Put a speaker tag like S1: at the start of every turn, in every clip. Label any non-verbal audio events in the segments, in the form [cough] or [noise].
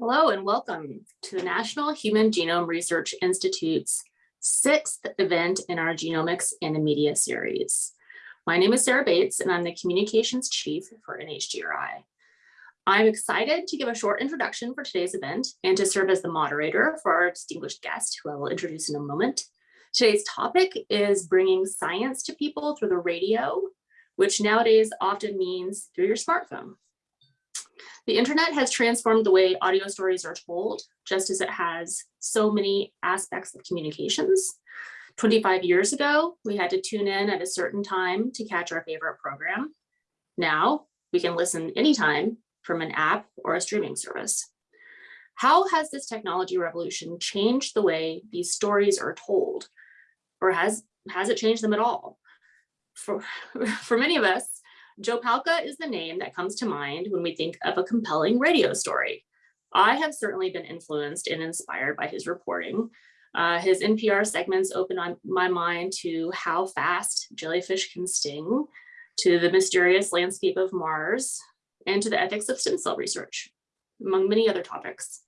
S1: Hello and welcome to the National Human Genome Research Institute's sixth event in our Genomics in the Media series. My name is Sarah Bates and I'm the Communications Chief for NHGRI. I'm excited to give a short introduction for today's event and to serve as the moderator for our distinguished guest, who I will introduce in a moment. Today's topic is bringing science to people through the radio, which nowadays often means through your smartphone. The internet has transformed the way audio stories are told, just as it has so many aspects of communications. 25 years ago, we had to tune in at a certain time to catch our favorite program. Now we can listen anytime from an app or a streaming service. How has this technology revolution changed the way these stories are told? Or has, has it changed them at all? For, [laughs] for many of us, Joe Palca is the name that comes to mind when we think of a compelling radio story. I have certainly been influenced and inspired by his reporting. Uh, his NPR segments open on my mind to how fast jellyfish can sting, to the mysterious landscape of Mars, and to the ethics of stem cell research, among many other topics.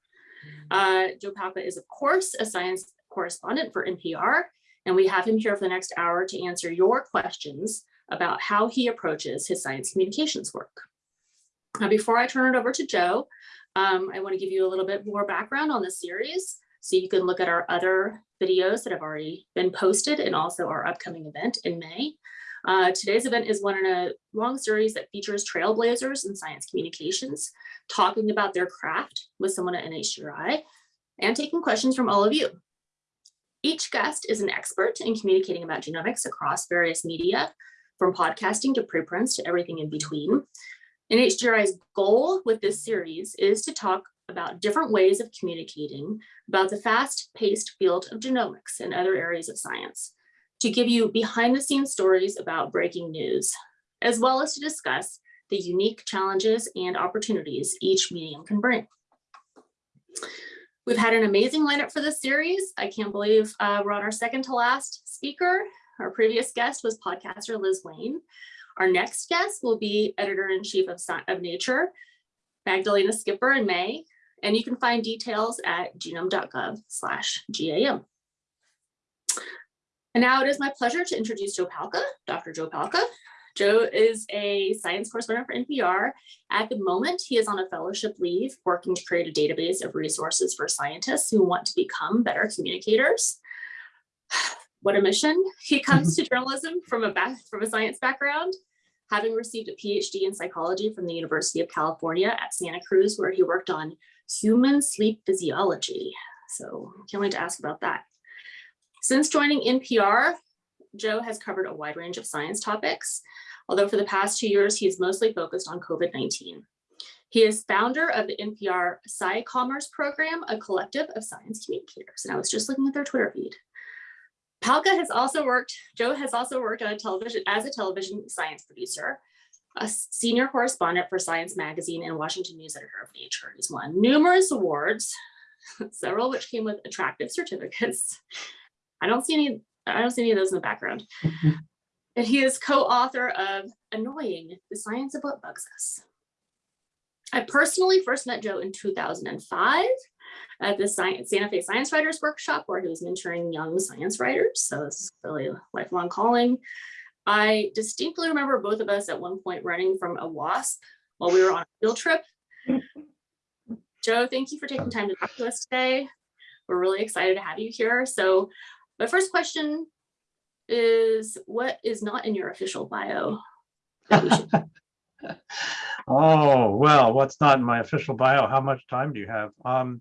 S1: Uh, Joe Palca is, of course, a science correspondent for NPR, and we have him here for the next hour to answer your questions about how he approaches his science communications work. Now, before I turn it over to Joe, um, I want to give you a little bit more background on the series so you can look at our other videos that have already been posted and also our upcoming event in May. Uh, today's event is one in a long series that features trailblazers in science communications, talking about their craft with someone at NHGRI and taking questions from all of you. Each guest is an expert in communicating about genomics across various media, from podcasting to preprints to everything in between. NHGRI's goal with this series is to talk about different ways of communicating about the fast-paced field of genomics and other areas of science to give you behind the scenes stories about breaking news, as well as to discuss the unique challenges and opportunities each medium can bring. We've had an amazing lineup for this series. I can't believe uh, we're on our second to last speaker. Our previous guest was podcaster Liz Wayne. Our next guest will be editor-in-chief of, of Nature, Magdalena Skipper in May, and you can find details at genome.gov slash GAM. And now it is my pleasure to introduce Joe Palca, Dr. Joe Palca. Joe is a science correspondent for NPR. At the moment, he is on a fellowship leave, working to create a database of resources for scientists who want to become better communicators. What a mission. He mhm. comes to journalism from a, from a science background, having received a PhD in psychology from the University of California at Santa Cruz, where he worked on human sleep physiology. So can't wait to ask about that. Since joining NPR, Joe has covered a wide range of science topics, although for the past two years, he's mostly focused on COVID-19. He is founder of the NPR SciCommers program, a collective of science communicators. And I was just looking at their Twitter feed. Palca has also worked, Joe has also worked on a television as a television science producer, a senior correspondent for Science Magazine and Washington News Editor of Nature. He's won numerous awards, [laughs] several which came with attractive certificates, I don't see any, I don't see any of those in the background. Mm-hmm. And he is co-author of Annoying, The Science of What Bugs Us. I personally first met Joe in 2005 at the Science, Santa Fe Science Writers Workshop where he was mentoring young science writers. So this is really a lifelong calling. I distinctly remember both of us at one point running from a wasp while we were on a field trip. [laughs] Joe, thank you for taking time to talk to us today. We're really excited to have you here. So my first question is what is not in your official bio? [laughs]
S2: oh, well, what's not in my official bio? How much time do you have? Um,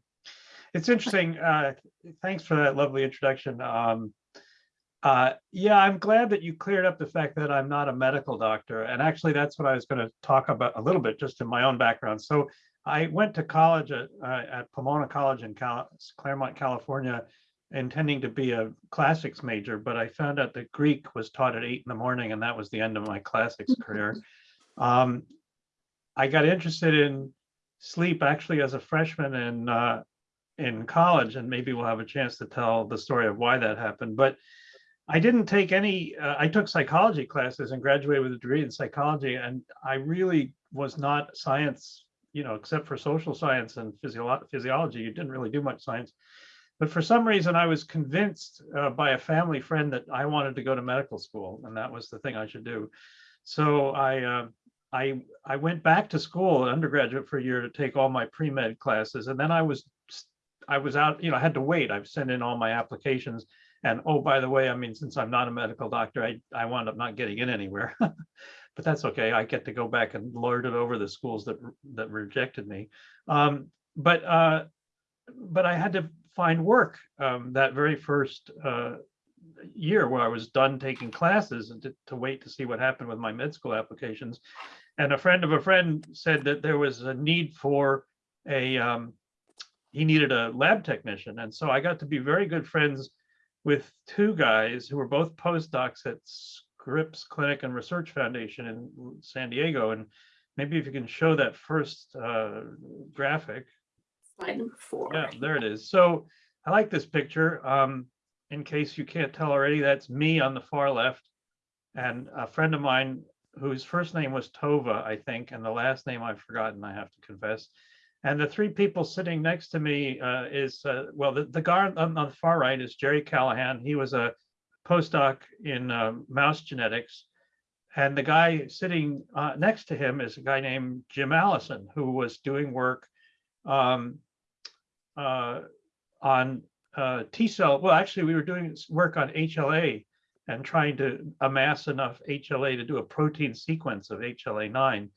S2: it's interesting. Uh, thanks for that lovely introduction. Um, uh, yeah, I'm glad that you cleared up the fact that I'm not a medical doctor. And actually, that's what I was going to talk about a little bit, just in my own background. So I went to college at, uh, at Pomona College in Cal Claremont, California, intending to be a classics major, but I found out that Greek was taught at eight in the morning and that was the end of my classics [laughs] career. Um, I got interested in sleep actually as a freshman in uh, in college, and maybe we'll have a chance to tell the story of why that happened. But I didn't take any, uh, I took psychology classes and graduated with a degree in psychology, and I really was not science you know, except for social science and physio- physiology, you didn't really do much science. But for some reason, I was convinced uh, by a family friend that I wanted to go to medical school, and that was the thing I should do. So I, uh, I, I went back to school, undergraduate for a year to take all my pre-med classes, and then I was, I was out, you know, I had to wait. I've sent in all my applications, and oh, by the way, I mean, since I'm not a medical doctor, I, I wound up not getting in anywhere. [laughs] but that's okay. I get to go back and lord it over the schools that that rejected me. Um, but uh, but I had to find work um, that very first uh, year where I was done taking classes and to, to wait to see what happened with my med school applications. And a friend of a friend said that there was a need for a um, he needed a lab technician, and so I got to be very good friends with two guys who were both postdocs at Scripps Clinic and Research Foundation in San Diego. And maybe if you can show that first uh, graphic.
S1: Slide number four.
S2: Yeah, there it is. So I like this picture. Um, in case you can't tell already, that's me on the far left. And a friend of mine whose first name was Tova, I think, and the last name I've forgotten, I have to confess. And the three people sitting next to me uh, is, uh, well, the, the guy on, on the far right is Jerry Callahan. He was a postdoc in uh, mouse genetics. And the guy sitting uh, next to him is a guy named Jim Allison, who was doing work um, uh, on uh, T cell. Well, actually, we were doing work on HLA and trying to amass enough HLA to do a protein sequence of HLA9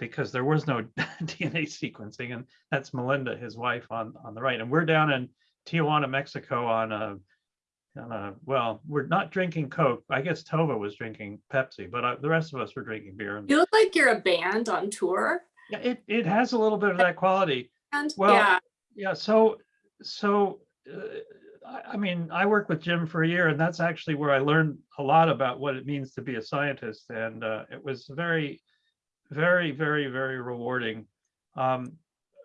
S2: because there was no [laughs] DNA sequencing. And that's Melinda, his wife on, on the right. And we're down in Tijuana, Mexico on a uh, well, we're not drinking Coke. I guess Tova was drinking Pepsi, but uh, the rest of us were drinking beer. And
S1: You look like you're a band on tour.
S2: yeah, it, it has a little bit of that quality.
S1: And
S2: Well,
S1: yeah,
S2: Yeah, so, so, uh, I, I mean, I worked with Jim for a year and that's actually where I learned a lot about what it means to be a scientist. And uh, it was very, very, very, very rewarding. Um,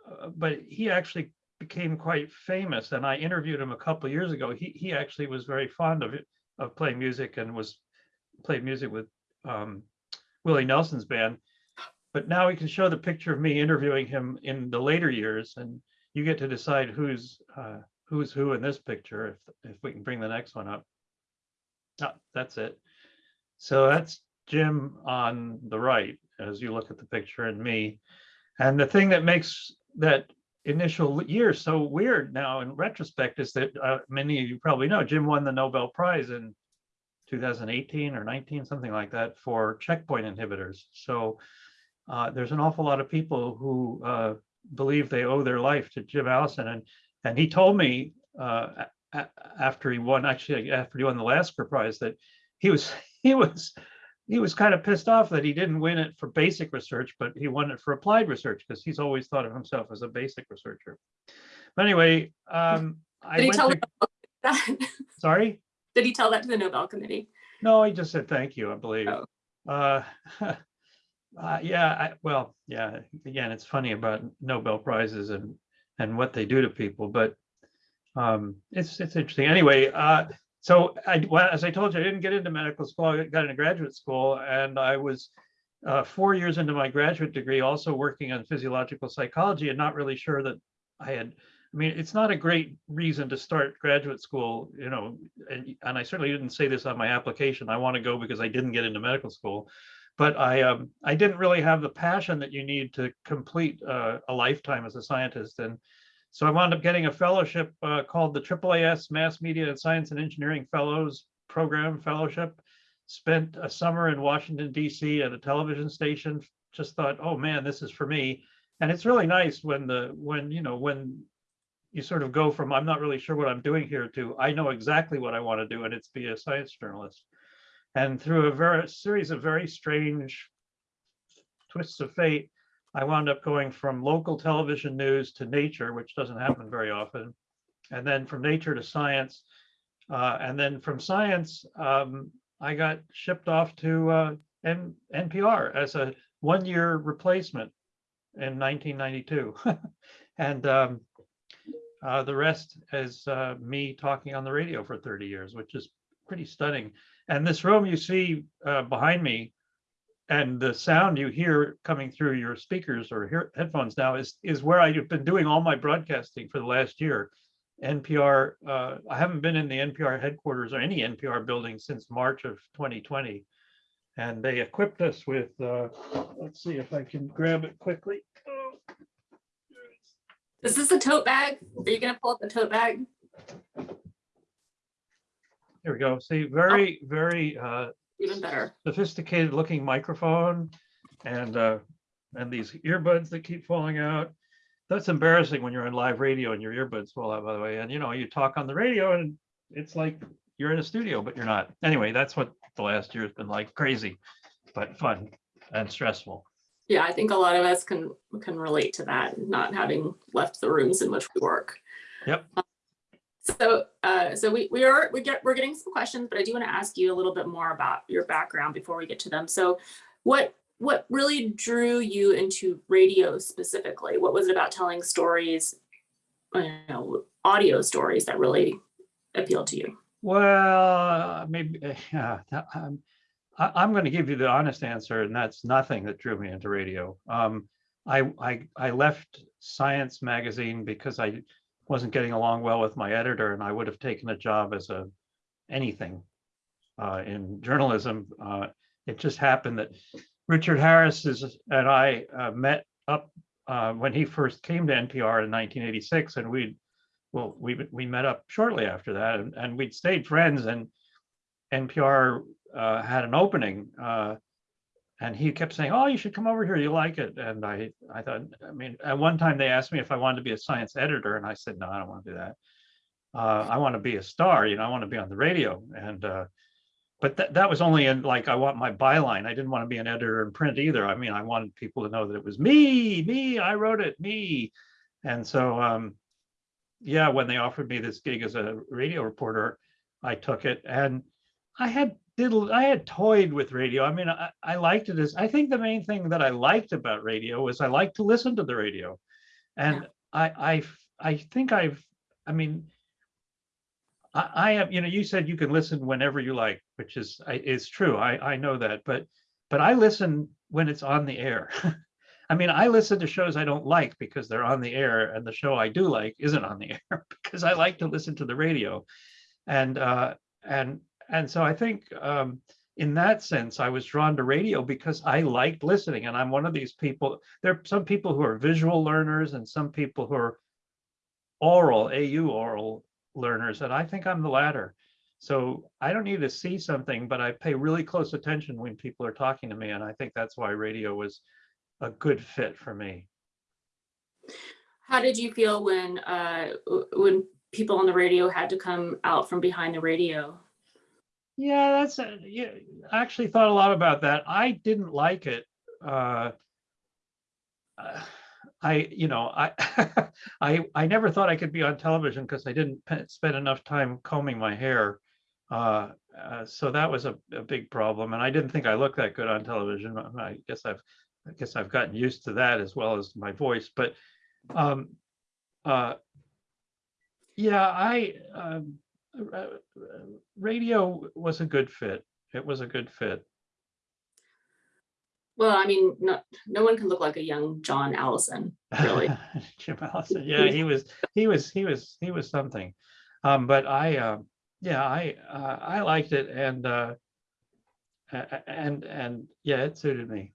S2: uh, but he actually became quite famous and I interviewed him a couple years ago. He, he actually was very fond of it, of playing music and was played music with um, Willie Nelson's band. But now we can show the picture of me interviewing him in the later years and you get to decide who's uh, who's who in this picture if if we can bring the next one up. Ah, that's it. So that's Jim on the right as you look at the picture and me. And the thing that makes that initial year so weird now in retrospect is that uh, many of you probably know Jim won the Nobel Prize in 2018 or 19, something like that, for checkpoint inhibitors. So uh, there's an awful lot of people who uh, believe they owe their life to Jim Allison. And and he told me uh, after he won, actually after he won the Lasker Prize, that he was [laughs] he was he was kind of pissed off that he didn't win it for basic research, but he won it for applied research because he's always thought of himself as a basic researcher. But anyway, um, I
S1: did he tell
S2: to-
S1: that? [laughs]
S2: sorry.
S1: Did he tell that to the Nobel Committee?
S2: No, he just said thank you, I believe.
S1: Oh.
S2: Uh, [laughs] uh, yeah, I, well, yeah, again, it's funny about Nobel Prizes and, and what they do to people, but um, it's, it's interesting. Anyway, uh, so I, well, as I told you, I didn't get into medical school, I got into graduate school and I was uh, four years into my graduate degree, also working on physiological psychology and not really sure that I had I mean, it's not a great reason to start graduate school, you know, and, and I certainly didn't say this on my application. I want to go because I didn't get into medical school, but I um, I didn't really have the passion that you need to complete uh, a lifetime as a scientist. And so I wound up getting a fellowship uh, called the AAAS Mass Media and Science and Engineering Fellows Program Fellowship. Spent a summer in Washington, D.C. at a television station. Just thought, oh man, this is for me. And it's really nice when the when you know when you sort of go from I'm not really sure what I'm doing here to I know exactly what I want to do, and it's be a science journalist. And through a very series of very strange twists of fate, I wound up going from local television news to nature, which doesn't happen very often, and then from nature to science, uh, and then from science, um, I got shipped off to uh, N- NPR as a one-year replacement in 1992, [laughs] and um, uh, the rest is uh, me talking on the radio for 30 years, which is pretty stunning. And this room you see uh, behind me and the sound you hear coming through your speakers or hear headphones now is is where I've been doing all my broadcasting for the last year. NPR, uh, I haven't been in the NPR headquarters or any NPR building since March of 2020. And they equipped us with, uh, let's see if I can grab it quickly. Oh,
S1: Is this a tote bag? Are you gonna pull up the tote bag?
S2: Here we go. See, very, very uh,
S1: Even better.
S2: sophisticated looking microphone and uh, and these earbuds that keep falling out. That's embarrassing when you're on live radio and your earbuds fall out, by the way. And you know, you talk on the radio and it's like you're in a studio, but you're not. Anyway, that's what the last year has been like. Crazy, but fun and stressful.
S1: Yeah, I think a lot of us can can relate to that, not having left the rooms in which we work.
S2: Yep.
S1: So, uh, so we, we are, we get, we're getting some questions, but I do want to ask you a little bit more about your background before we get to them. So what, what really drew you into radio specifically? What was it about telling stories, you know, audio stories that really appealed to you?
S2: Well, maybe, uh, [laughs] yeah, um, I, I'm going to give you the honest answer, and that's nothing that drew me into radio. Um, I, I, I left Science magazine because I wasn't getting along well with my editor, and I would have taken a job as a anything uh, in journalism. Uh, it just happened that Richard Harris is, and I uh, met up uh, when he first came to NPR in 1986, and we well, we we met up shortly after that, and, and we'd stayed friends. And NPR uh, had an opening, uh, and he kept saying, "Oh, you should come over here. You like it." And I I thought, I mean, at one time they asked me if I wanted to be a science editor, and I said, "No, I don't want to do that. Uh, I want to be a star. You know, I want to be on the radio." And uh, but that that was only in like I want my byline. I didn't want to be an editor in print either. I mean, I wanted people to know that it was me, me. I wrote it, me. And so. Um, yeah, when they offered me this gig as a radio reporter, I took it and I had diddled, I had toyed with radio. I mean, I, I liked it as, I think the main thing that I liked about radio was I liked to listen to the radio. And I, I, I think I've, I mean, I, I have, you know, you said you can listen whenever you like, which is, I- is true. I, I know that, but, but I listen when it's on the air. [laughs] I mean, I listen to shows I don't like because they're on the air, and the show I do like isn't on the [laughs] air because I like to listen to the radio, and uh, and and so I think um, in that sense I was drawn to radio because I liked listening, and I'm one of these people. There are some people who are visual learners, and some people who are oral, AU oral learners, and I think I'm the latter. So I don't need to see something, but I pay really close attention when people are talking to me, and I think that's why radio was a good fit for me.
S1: How did you feel when, uh, when people on the radio had to come out from behind the radio?
S2: Yeah, that's, a- yeah, I actually thought a lot about that. I didn't like it. Uh, uh, I, you know, I, [laughs] I, I never thought I could be on television because I didn't spend enough time combing my hair. Uh, uh, so that was a, a big problem, and I didn't think I looked that good on television. I guess I've, I guess I've gotten used to that as well as my voice. But, um, uh, yeah, I, um, uh, uh, radio was a good fit. It was a good fit.
S1: Well, I mean, no, no one can look like a young John Allison, really. [laughs]
S2: Jim Allison, yeah, he was, he was, he was, he was something. Um, but I, uh, yeah, I, uh, I liked it and, uh, and, and, yeah, it suited me.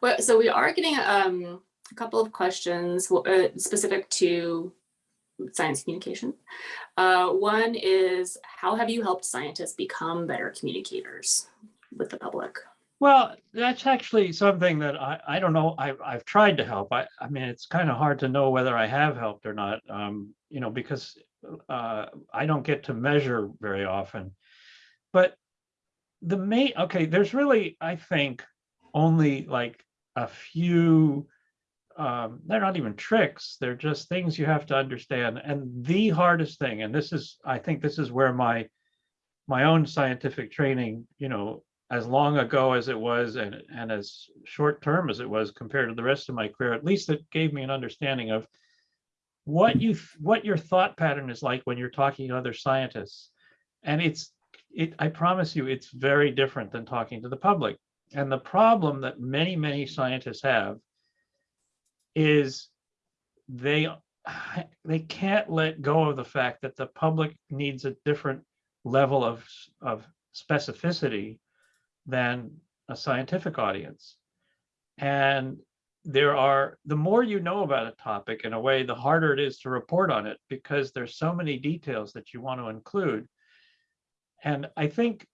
S1: Well, so we are getting um, a couple of questions uh, specific to science communication. Uh, one is, how have you helped scientists become better communicators with the public?
S2: Well, that's actually something that I, I don't know, I've, I've tried to help. I, I mean, it's kind of hard to know whether I have helped or not, um, you know, because uh, I don't get to measure very often. But the main, okay, there's really, I think, only like a few, um, they're not even tricks, they're just things you have to understand. And the hardest thing, and this is, I think this is where my, my own scientific training, you know, as long ago as it was and, and as short term as it was compared to the rest of my career, at least it gave me an understanding of what you, what your thought pattern is like when you're talking to other scientists. And it's, it, I promise you, it's very different than talking to the public. and the problem that many, many scientists have is they [sighs] they can't let go of the fact that the public needs a different level of of specificity than a scientific audience. And there are, the more you know about a topic in a way, the harder it is to report on it because there's so many details that you want to include. And I think,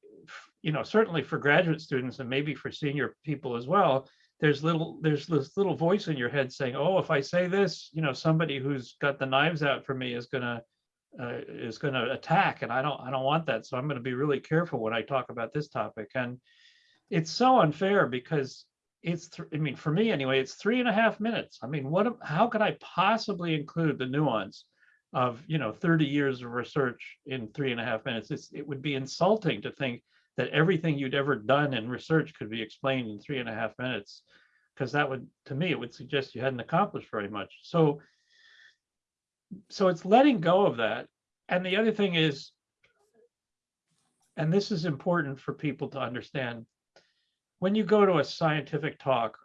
S2: you know, certainly for graduate students and maybe for senior people as well, there's little, there's this little voice in your head saying, oh, if I say this, you know, somebody who's got the knives out for me is gonna, uh, is gonna attack and I don't, I don't want that. So I'm gonna be really careful when I talk about this topic. And it's so unfair because it's, I mean, for me anyway, it's three and a half minutes. I mean, what, how could I possibly include the nuance of, you know, 30 years of research in three and a half minutes? It's, it would be insulting to think that everything you'd ever done in research could be explained in three and a half minutes. Because that would, to me, it would suggest you hadn't accomplished very much. So, so it's letting go of that. And the other thing is, and this is important for people to understand, when you go to a scientific talk,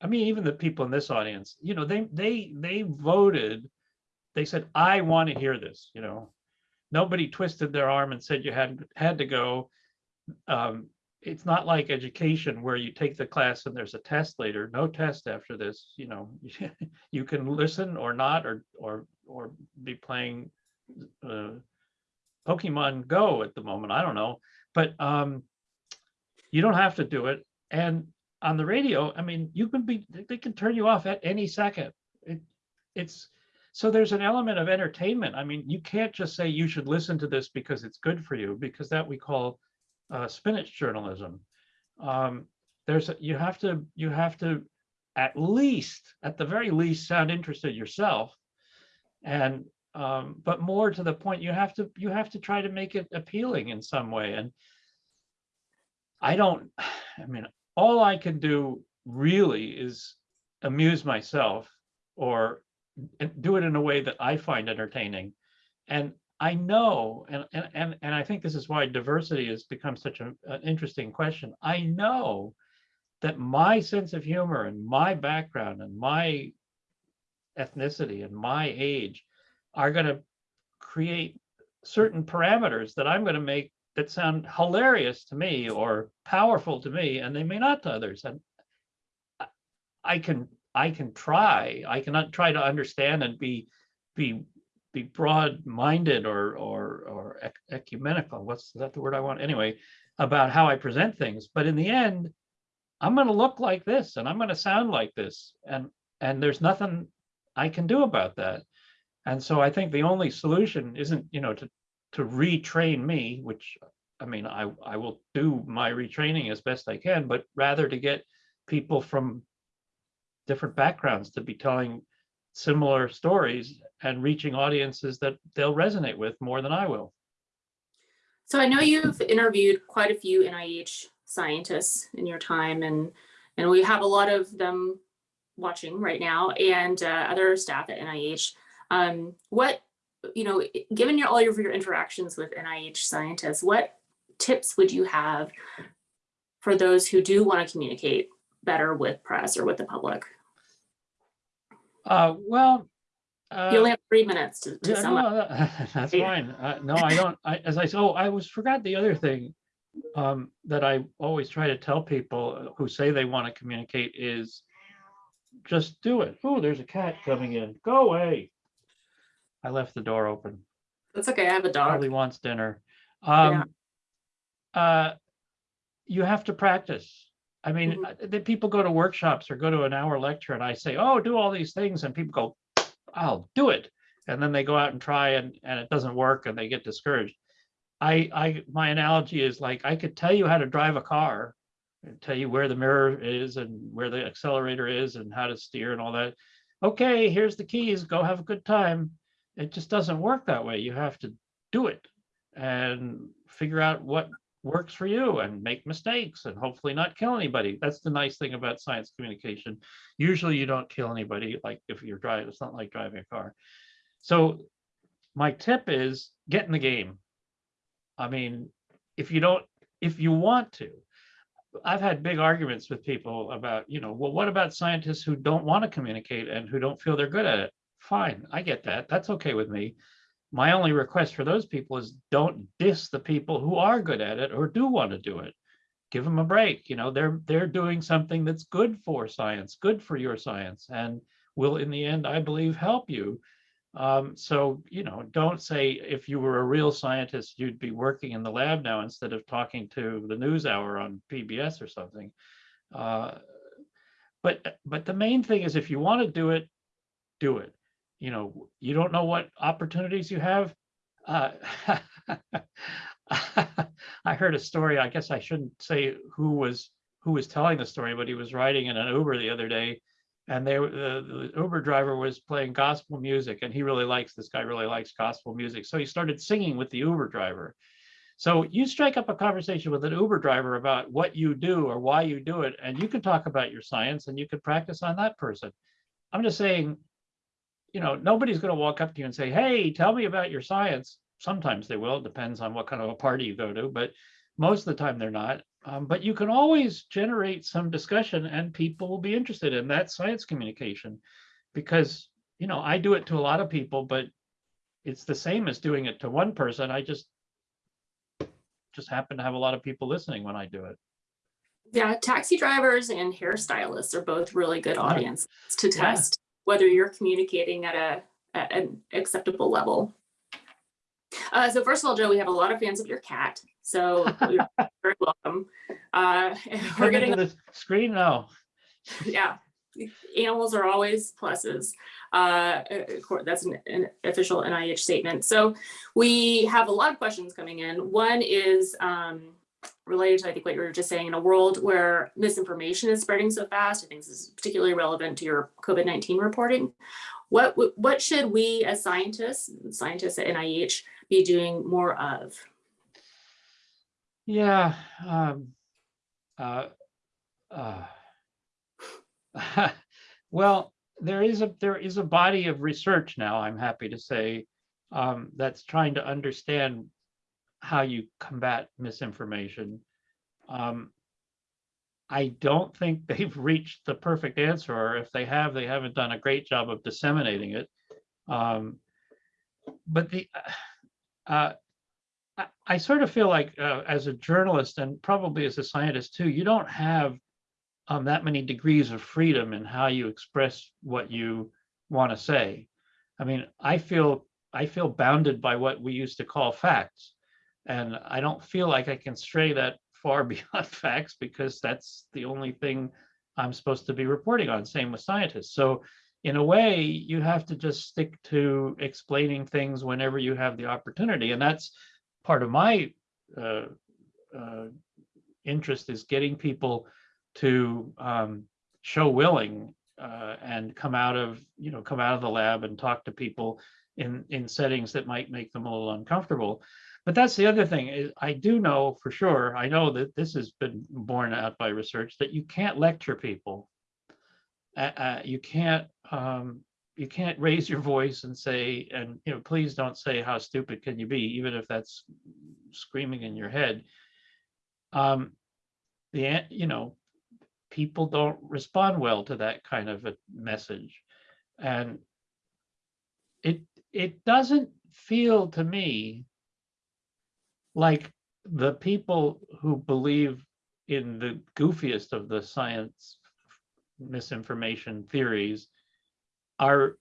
S2: I mean, even the people in this audience, you know, they they they voted, they said, I want to hear this, you know. Nobody twisted their arm and said you had had to go. Um, it's not like education where you take the class and there's a test later, no test after this, you know. [laughs] You can listen or not, or or or be playing uh, Pokemon Go at the moment, I don't know, but um, you don't have to do it. And on the radio, I mean, you can be, they can turn you off at any second. It, it's, so there's an element of entertainment. I mean, you can't just say you should listen to this because it's good for you, because that we call uh, spinach journalism. Um, there's, a- you have to, you have to at least, at the very least, sound interested yourself. And, um, but more to the point, you have to, you have to try to make it appealing in some way. And I don't, [sighs] I mean, all I can do really is amuse myself or do it in a way that I find entertaining. And I know, and, and, and, I think this is why diversity has become such a- an interesting question. I know that my sense of humor and my background and my ethnicity and my age are going to create certain parameters that I'm going to make that sound hilarious to me or powerful to me, and they may not to others. And I- I can I can try. I cannot try to understand and be be be broad-minded or or or ec- ecumenical. What's that the word I want? Anyway, about how I present things. But in the end, I'm going to look like this and I'm going to sound like this, and and there's nothing I can do about that. And so I think the only solution isn't, you know, to to retrain me, which I mean, I I will do my retraining as best I can, but rather to get people from different backgrounds to be telling similar stories and reaching audiences that they'll resonate with more than I will.
S1: So I know you've interviewed quite a few NIH scientists in your time and, and we have a lot of them watching right now and uh, other staff at NIH. Um, what, you know, given your, all of your interactions with NIH scientists, what tips would you have for those who do want to communicate better with press or with the public?
S2: Uh, well. uh,
S1: You only have three minutes to, to
S2: Yeah,
S1: sum up.
S2: no, that- [laughs] That's
S1: Yeah.
S2: fine. Uh, No, I don't, I, as I, said, oh, I was, forgot the other thing um, that I always try to tell people who say they want to communicate is just do it. Oh, there's a cat coming in. Go away. I left the door open.
S1: That's okay, I have a dog.
S2: Probably wants dinner. Um, uh, you have to practice. I mean,
S1: Mhm.
S2: uh, the people go to workshops or go to an hour lecture and I say, oh, do all these things and people go, I'll do it. And then they go out and try and, and it doesn't work and they get discouraged. I, I, my analogy is like, I could tell you how to drive a car, and tell you where the mirror is and where the accelerator is and how to steer and all that. Okay, here's the keys, go have a good time. It just doesn't work that way. You have to do it and figure out what works for you and make mistakes and hopefully not kill anybody. That's the nice thing about science communication. Usually you don't kill anybody, like if you're driving, it's not like driving a car. So my tip is get in the game. I mean, if you don't, if you want to, I've had big arguments with people about, you know, well, what about scientists who don't want to communicate and who don't feel they're good at it? Fine, I get that. That's okay with me. My only request for those people is don't diss the people who are good at it or do want to do it. Give them a break. You know, they're they're doing something that's good for science, good for your science, and will in the end, I believe, help you. Um, so, you know, don't say if you were a real scientist, you'd be working in the lab now instead of talking to the news hour on PBS or something. Uh, but but the main thing is if you want to do it, do it. You know, you don't know what opportunities you have. Uh, [laughs] I heard a story. I guess I shouldn't say who was who was telling the story, but he was riding in an Uber the other day, and they the, the Uber driver was playing gospel music, and he really likes this guy really likes gospel music, so he started singing with the Uber driver. So you strike up a conversation with an Uber driver about what you do or why you do it, and you can talk about your science and you can practice on that person. I'm just saying, you know, nobody's going to walk up to you and say, "Hey, tell me about your science." Sometimes they will. It depends on what kind of a party you go to, but most of the time they're not. Um, but you can always generate some discussion, and people will be interested in that science communication, because you know I do it to a lot of people, but it's the same as doing it to one person. I just just happen to have a lot of people listening when I do it.
S1: Yeah, taxi drivers and hairstylists are both really good audiences to
S2: Yeah.
S1: test whether you're communicating at a at an acceptable level. Uh, so first of all, Joe, we have a lot of fans of your cat, so [laughs] you're very welcome. Uh, we're getting
S2: the screen now.
S1: yeah, animals are always pluses. Uh, that's an, an official NIH statement. So we have a lot of questions coming in. One is um, related to, I think, what you were just saying, in a world where misinformation is spreading so fast, I think this is particularly relevant to your COVID-19 reporting. What, what should we as scientists, scientists at NIH, be doing more of?
S2: Yeah. Um, uh, uh, [laughs] well, there is a there is a body of research now. I'm happy to say um, that's trying to understand how you combat misinformation. Um, I don't think [laughs] they've reached the perfect answer, or if they have, they haven't done a great job of disseminating it. Um, but the uh, I, I sort of feel like uh, as a journalist and probably as a scientist too, you don't have um, that many degrees of freedom in how you express what you want to say. I mean, I feel I feel bounded by what we used to call facts, and I don't feel like I can stray that far [laughs] beyond facts because that's the only thing I'm supposed to be reporting on. Same with scientists. So in a way, you have to just stick to explaining things whenever you have the opportunity, and that's part of my uh, uh, interest is getting people to um, show willing uh, and come out of you know come out of the lab and talk to people in in settings that might make them a little uncomfortable. But that's the other thing I do know for sure. I know that this has been borne out by research that you can't lecture people. Uh, you can't um, you can't raise your voice and say and you know please don't say how stupid can you be even if that's screaming in your head um the you know people don't respond well to that kind of a message and it it doesn't feel to me like the people who believe in the goofiest of the science misinformation theories are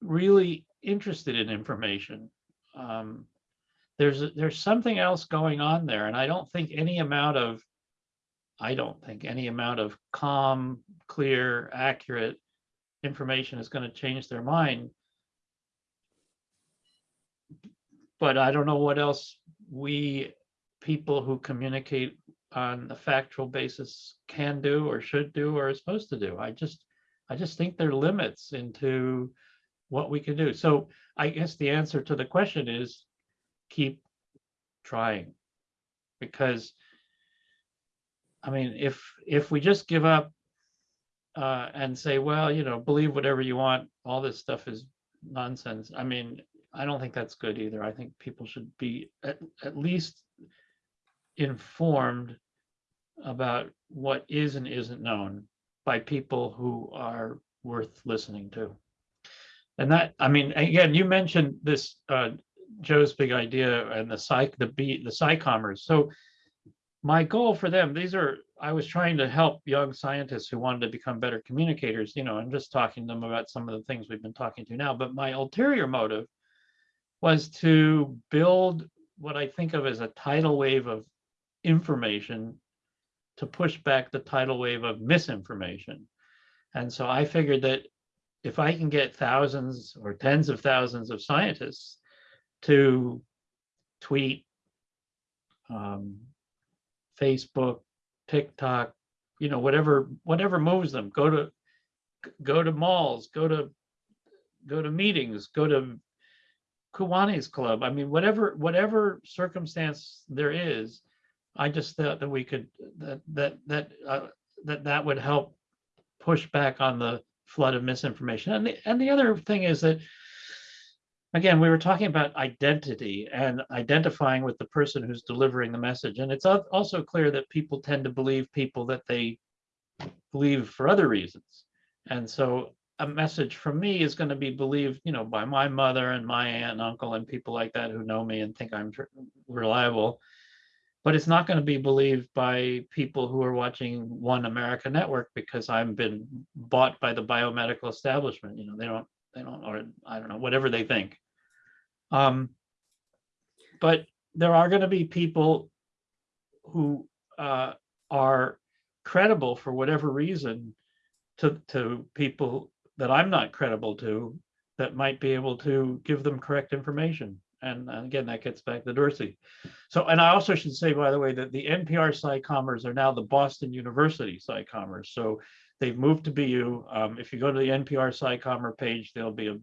S2: really interested in information. Um, there's there's something else going on there, and I don't think any amount of I don't think any amount of calm, clear, accurate information is going to change their mind. But I don't know what else we people who communicate on a factual basis can do or should do or are supposed to do. I just I just think there are limits into what we can do. So I guess the answer to the question is keep trying. Because I mean, if if we just give up uh, and say, well, you know, believe whatever you want, all this stuff is nonsense. I mean, I don't think that's good either. I think people should be at, at least informed about what is and isn't known by people who are worth listening to. And that, I mean, again, you mentioned this, uh, Joe's big idea and the psych, the B, the SciCommers. So my goal for them, these are, I was trying to help young scientists who wanted to become better communicators, you know, and just talking to them about some of the things we've been talking to now. But my ulterior motive was to build what I think of as a tidal wave of information to push back the tidal wave of misinformation. And so I figured that if I can get thousands or tens of thousands of scientists to tweet, um, Facebook, TikTok, you know, whatever, whatever moves them, go to, go to malls, go to, go to meetings, go to Kiwanis Club. I mean, whatever, whatever circumstance there is, I just thought that we could, that, that, that, uh, that that would help push back on the flood of misinformation. And the, and the other thing is that, again, we were talking about identity and identifying with the person who's delivering the message. And it's also clear that people tend to believe people that they believe for other reasons. And so a message from me is going to be believed, you know, by my mother and my aunt and uncle and people like that who know me and think I'm reliable. But it's not going to be believed by people who are watching One America Network because I've been bought by the biomedical establishment. You know, they don't, they don't, or I don't know, whatever they think. Um, but there are going to be people who uh, are credible for whatever reason to to people that I'm not credible to that might be able to give them correct information. And, again, that gets back to Dorsey. So, and I also should say, by the way, that the NPR SciCommers are now the Boston University SciCommers. So they've moved to BU. Um, if you go to the NPR SciCommer page, there'll be a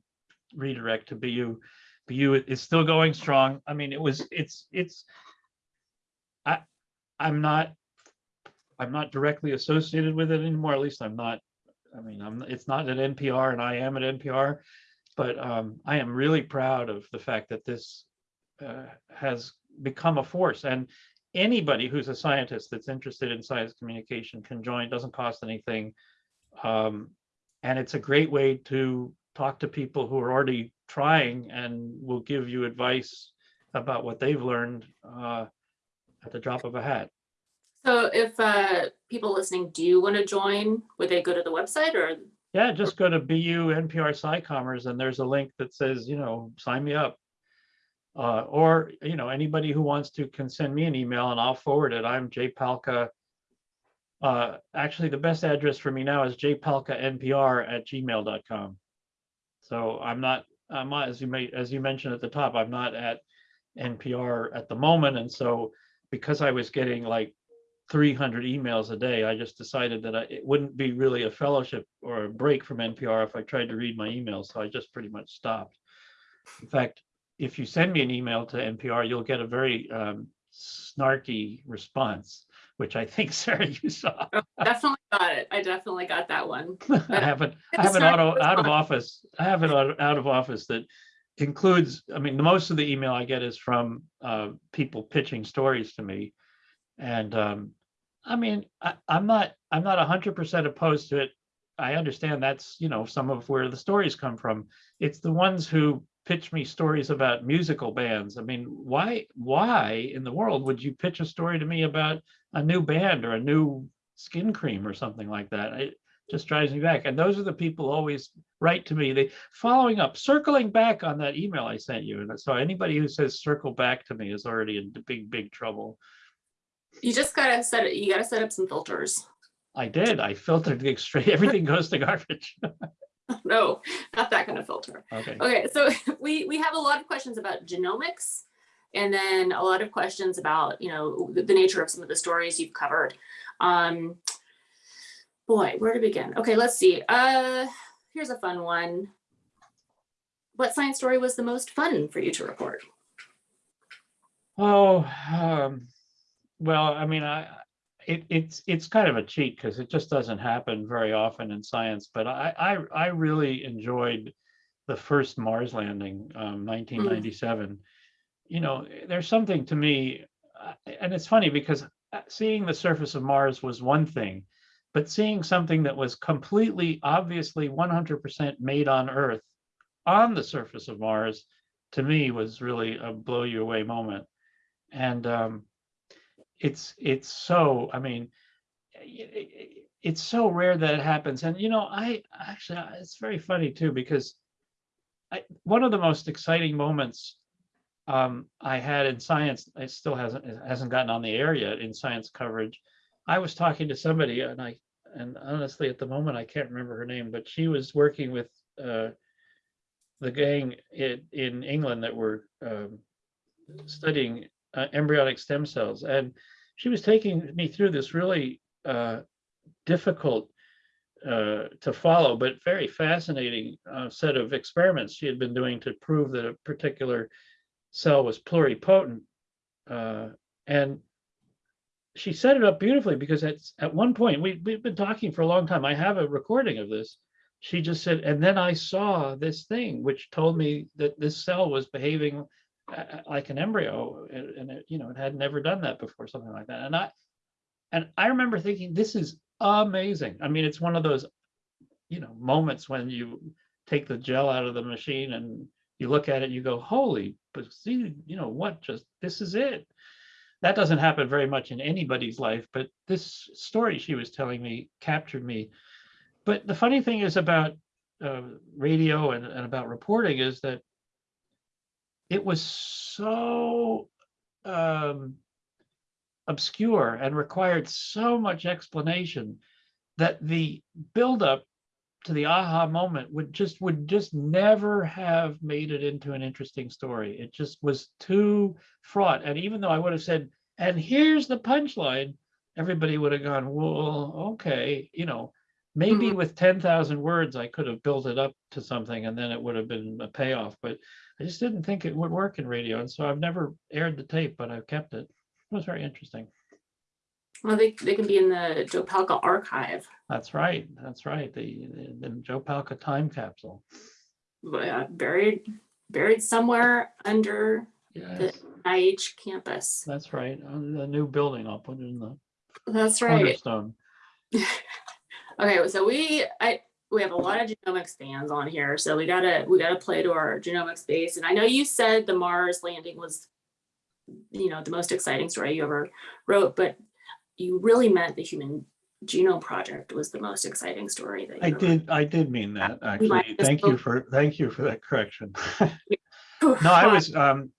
S2: redirect to BU. BU is still going strong. I mean, it was, it's, it's, I, I'm not, I'm not directly associated with it anymore. At least I'm not I mean, I'm, it's not at NPR and I am at NPR, but um, I am really proud of the fact that this uh, has become a force and anybody who's a scientist that's interested in science communication can join, doesn't cost anything. Um, and it's a great way to talk to people who are already trying and will give you advice about what they've learned uh, at the drop of a hat.
S1: So if uh, people listening do want to join, would they go to the website or?
S2: Yeah, just go to BU NPR SciCommers and there's a link that says, you know, sign me up. Uh, or, you know, anybody who wants to can send me an email and I'll forward it. I'm Jay Palca. Uh, actually, the best address for me now is jpalcanpr at gmail.com. So I'm not, I'm not, as you may, as you mentioned at the top, I'm not at NPR at the moment. And so because I was getting like 300 emails a day, I just decided that I, it wouldn't be really a fellowship or a break from NPR if I tried to read my emails. So I just pretty much stopped. In fact, if you send me an email to NPR, you'll get a very um, snarky response, which I think [laughs] Sarah you saw.
S1: Definitely got it. I definitely got that one. [laughs]
S2: I have an I have an auto out of office. I have an out out of office that includes. I mean, the most of the email I get is from uh, people pitching stories to me, and um, I mean, I, I'm not I'm not hundred percent opposed to it. I understand that's you know some of where the stories come from. It's the ones who pitch me stories about musical bands. I mean, why why in the world would you pitch a story to me about a new band or a new skin cream or something like that? It just drives me back. And those are the people always write to me. They following up, circling back on that email I sent you. And so anybody who says circle back to me is already in big big trouble.
S1: You just gotta set it, you gotta set up some filters.
S2: I did. I filtered the straight. Everything goes to garbage. [laughs]
S1: No, not that kind of filter.
S2: okay.
S1: Okay, so [laughs] we, we have a lot of questions about genomics and then a lot of questions about, you know, the, the nature of some of the stories you've covered. Um, boy, where to begin? Okay, let's see. Uh, here's a fun one. What science story was the most fun for you to report?
S2: Oh, um, well, I mean, I, it, it's, it's kind of a cheat because it just doesn't happen very often in science, but I, I, I really enjoyed the first Mars landing, um, nineteen ninety-seven. You know, there's something to me, and it's funny because uh, seeing the surface of Mars was one thing, but seeing something that was completely, obviously 100% made on Earth on the surface of Mars, to me was really a blow you away moment. And um, it's it's so, I mean, it's so rare that it happens. And you know, I actually, it's very funny too, because I, one of the most exciting moments um, I had in science, it still hasn't, it hasn't gotten on the air yet in science coverage. I was talking to somebody and I, and honestly, at the moment, I can't remember her name, but she was working with uh, the gang in, in England that were um, studying uh, embryonic stem cells. And she was taking me through this really uh, difficult uh, to follow, but very fascinating uh, set of experiments she had been doing to prove that a particular cell was pluripotent. Uh, and she set it up beautifully because at, at one point, we, we've been talking for a long time. I have a recording of this. She just said, and then I saw this thing which told me that this cell was behaving like an embryo and, it, you know, it had never done that before, something like that. And I, and I remember thinking, this is amazing. I mean, it's one of those, you know, moments when you take the gel out of the machine and you look at it, you go, holy, but see, you know, what just, this is it. That doesn't happen very much in anybody's life, but this story she was telling me captured me. But the funny thing is about uh, radio and, and about reporting is that it was so um, obscure and required so much explanation that the buildup to the aha moment would just would just never have made it into an interesting story. It just was too fraught. And even though I would have said, and here's the punchline, everybody would have gone, well, okay, you know, maybe
S1: Mhm.
S2: with 10,000 words, I could have built it up to something and then it would have been a payoff. But I just didn't think it would work in radio. And so I've never aired the tape, but I've kept it. It was very interesting.
S1: Well, they, they can be in the Joe Palca archive,
S2: That's right. That's right. The, the, the Joe Palca time capsule.
S1: uh, buried, buried somewhere under
S2: Yes,
S1: NIH campus.
S2: that's right. The new building, I'll put it in the
S1: That's right.
S2: cornerstone. [laughs]
S1: Okay, so we, I, we have a lot of genomics fans on here, so we gotta, we gotta play to our genomics base. And I know you said the Mars landing was, you know, the most exciting story you ever wrote, but you really meant the Human Genome Project was the most exciting story that you
S2: I did, I did mean that, actually. Thank you for, thank you for that correction. [laughs] [laughs] No, I was, um,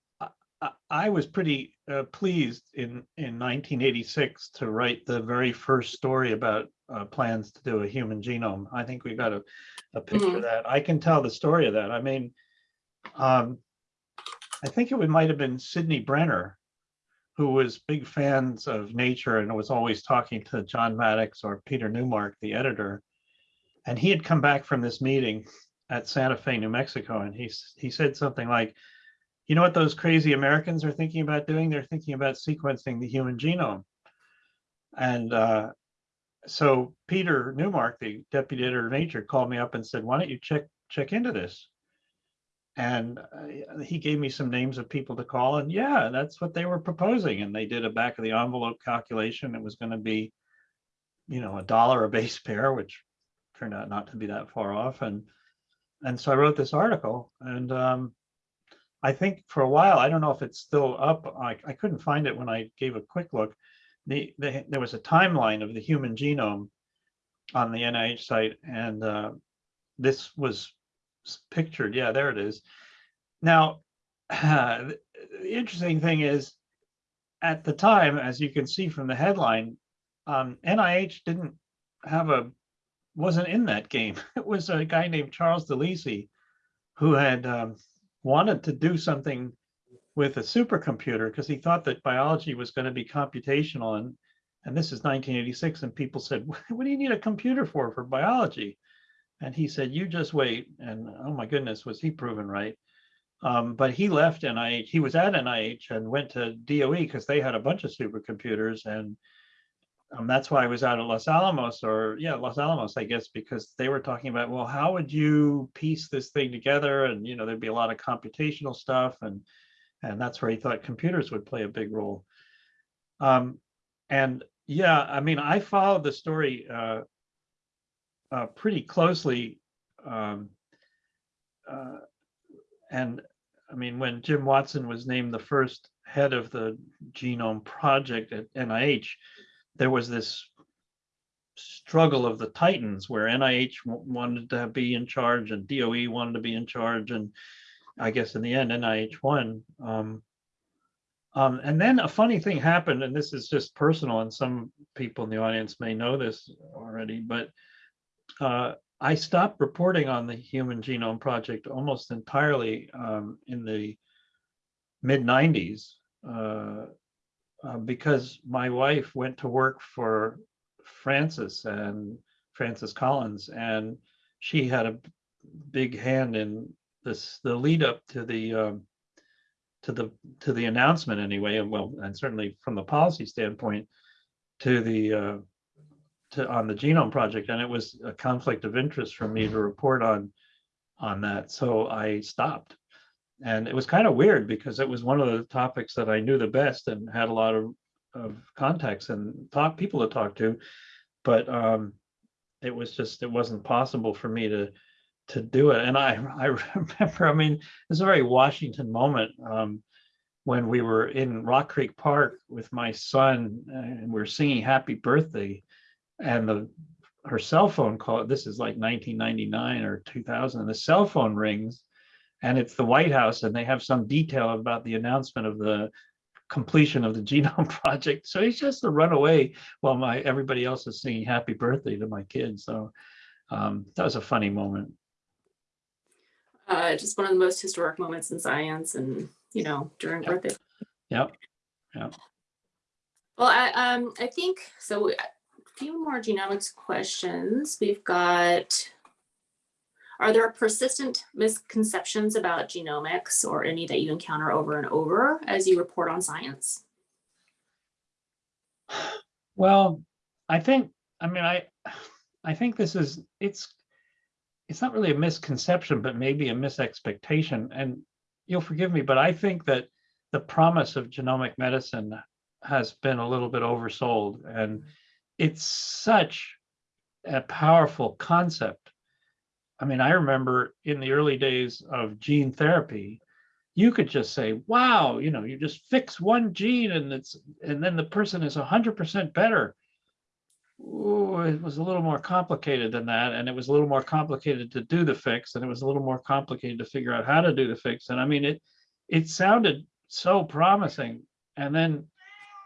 S2: I- was pretty, uh, pleased in, in nineteen eighty-six to write the very first story about, uh, plans to do a human genome. I think we got a, a picture of
S1: Mhm.
S2: that. I can tell the story of that. I mean, um, I think it might have been Sidney Brenner, who was big fans of nature and was always talking to John Maddox or Peter Newmark, the editor. And he had come back from this meeting at Santa Fe, New Mexico, and he, he said something like, you know what those crazy Americans are thinking about doing? They're thinking about sequencing the human genome. And uh, so Peter Newmark, the deputy editor of Nature, called me up and said, why don't you check, check into this? And uh, he gave me some names of people to call and yeah, that's what they were proposing. And they did a back of the envelope calculation. It was going to be, you know, a dollar a base pair, which turned out not to be that far off. And, and so I wrote this article and um, I think for a while, I don't know if it's still up. I, I couldn't find it when I gave a quick look. The, the, there was a timeline of the human genome on the NIH site and uh, this was pictured. Yeah, there it is. Now, the [sighs] the interesting thing is at the time, as you can see from the headline, um, NIH didn't have a, wasn't in that game. [laughs] It was a guy named Charles DeLisi who had um, wanted to do something with a supercomputer because he thought that biology was going to be computational and and this is 1986 and people said [laughs] what do you need a computer for for biology? And he said you just wait and oh my goodness was he proven right? Um, but he left NIH he was at NIH and went to DOE because they had a bunch of supercomputers and um, that's why I was out at Los Alamos or yeah Los Alamos I guess because they were talking about well how would you piece this thing together and you know there'd be a lot of computational stuff and and that's where he thought computers would play a big role. Um, and yeah, I mean, I followed the story uh, uh, pretty closely. Um, uh, and I mean, when Jim Watson was named the first head of the genome project at NIH, there was this struggle of the titans where NIH wanted to be in charge and DOE wanted to be in charge. And I guess in the end, NIH won. Um, um, and then a funny thing happened, and this is just personal, and some people in the audience may know this already, but uh, I stopped reporting on the Human Genome Project almost entirely um, in the mid 90s uh, uh, because my wife went to work for Francis and Francis Collins, and she had a big hand in this the lead up to the um, to the to the announcement anyway, and well, and certainly from the policy standpoint to the uh, to on the genome project, and it was a conflict of interest for me to report on on that, so I stopped. And it was kind of weird because it was one of the topics that I knew the best and had a lot of of contacts and talk people to talk to, but um, it was just it wasn't possible for me to to do it. And I [laughs] I remember, I mean, it's a very Washington moment um, when we were in Rock Creek Park with my son and we are singing Happy Birthday, and the her cell phone call. This is like 1999 or 2000. And the cell phone rings, and it's the White House, and they have some detail about the announcement of the completion of the [laughs] genome project. So he's just to run away while my everybody else is singing happy birthday to my kids. So um, that was a funny moment.
S1: Uh, just one of the most historic moments in science and, you know, during
S2: Yep.
S1: birthday.
S2: Yep. Yep.
S1: Well, I, um, I think, so we- a few more genomics questions. We've got, are there persistent misconceptions about genomics or any that you encounter over and over as you report on science?
S2: Well, I think, I mean, I, I think this is, it's, it's not really a misconception, but maybe a misexpectation. And you'll forgive me, but I think that the promise of genomic medicine has been a little bit oversold. And it's such a powerful concept. I mean, I remember in the early days of gene therapy, you could just say, wow, you know, you just fix one gene and it's, and then the person is 100% better. Ooh, it was a little more complicated than that. And it was a little more complicated to do the fix and it was a little more complicated to figure out how to do the fix. And I mean, it, it sounded so promising. And then,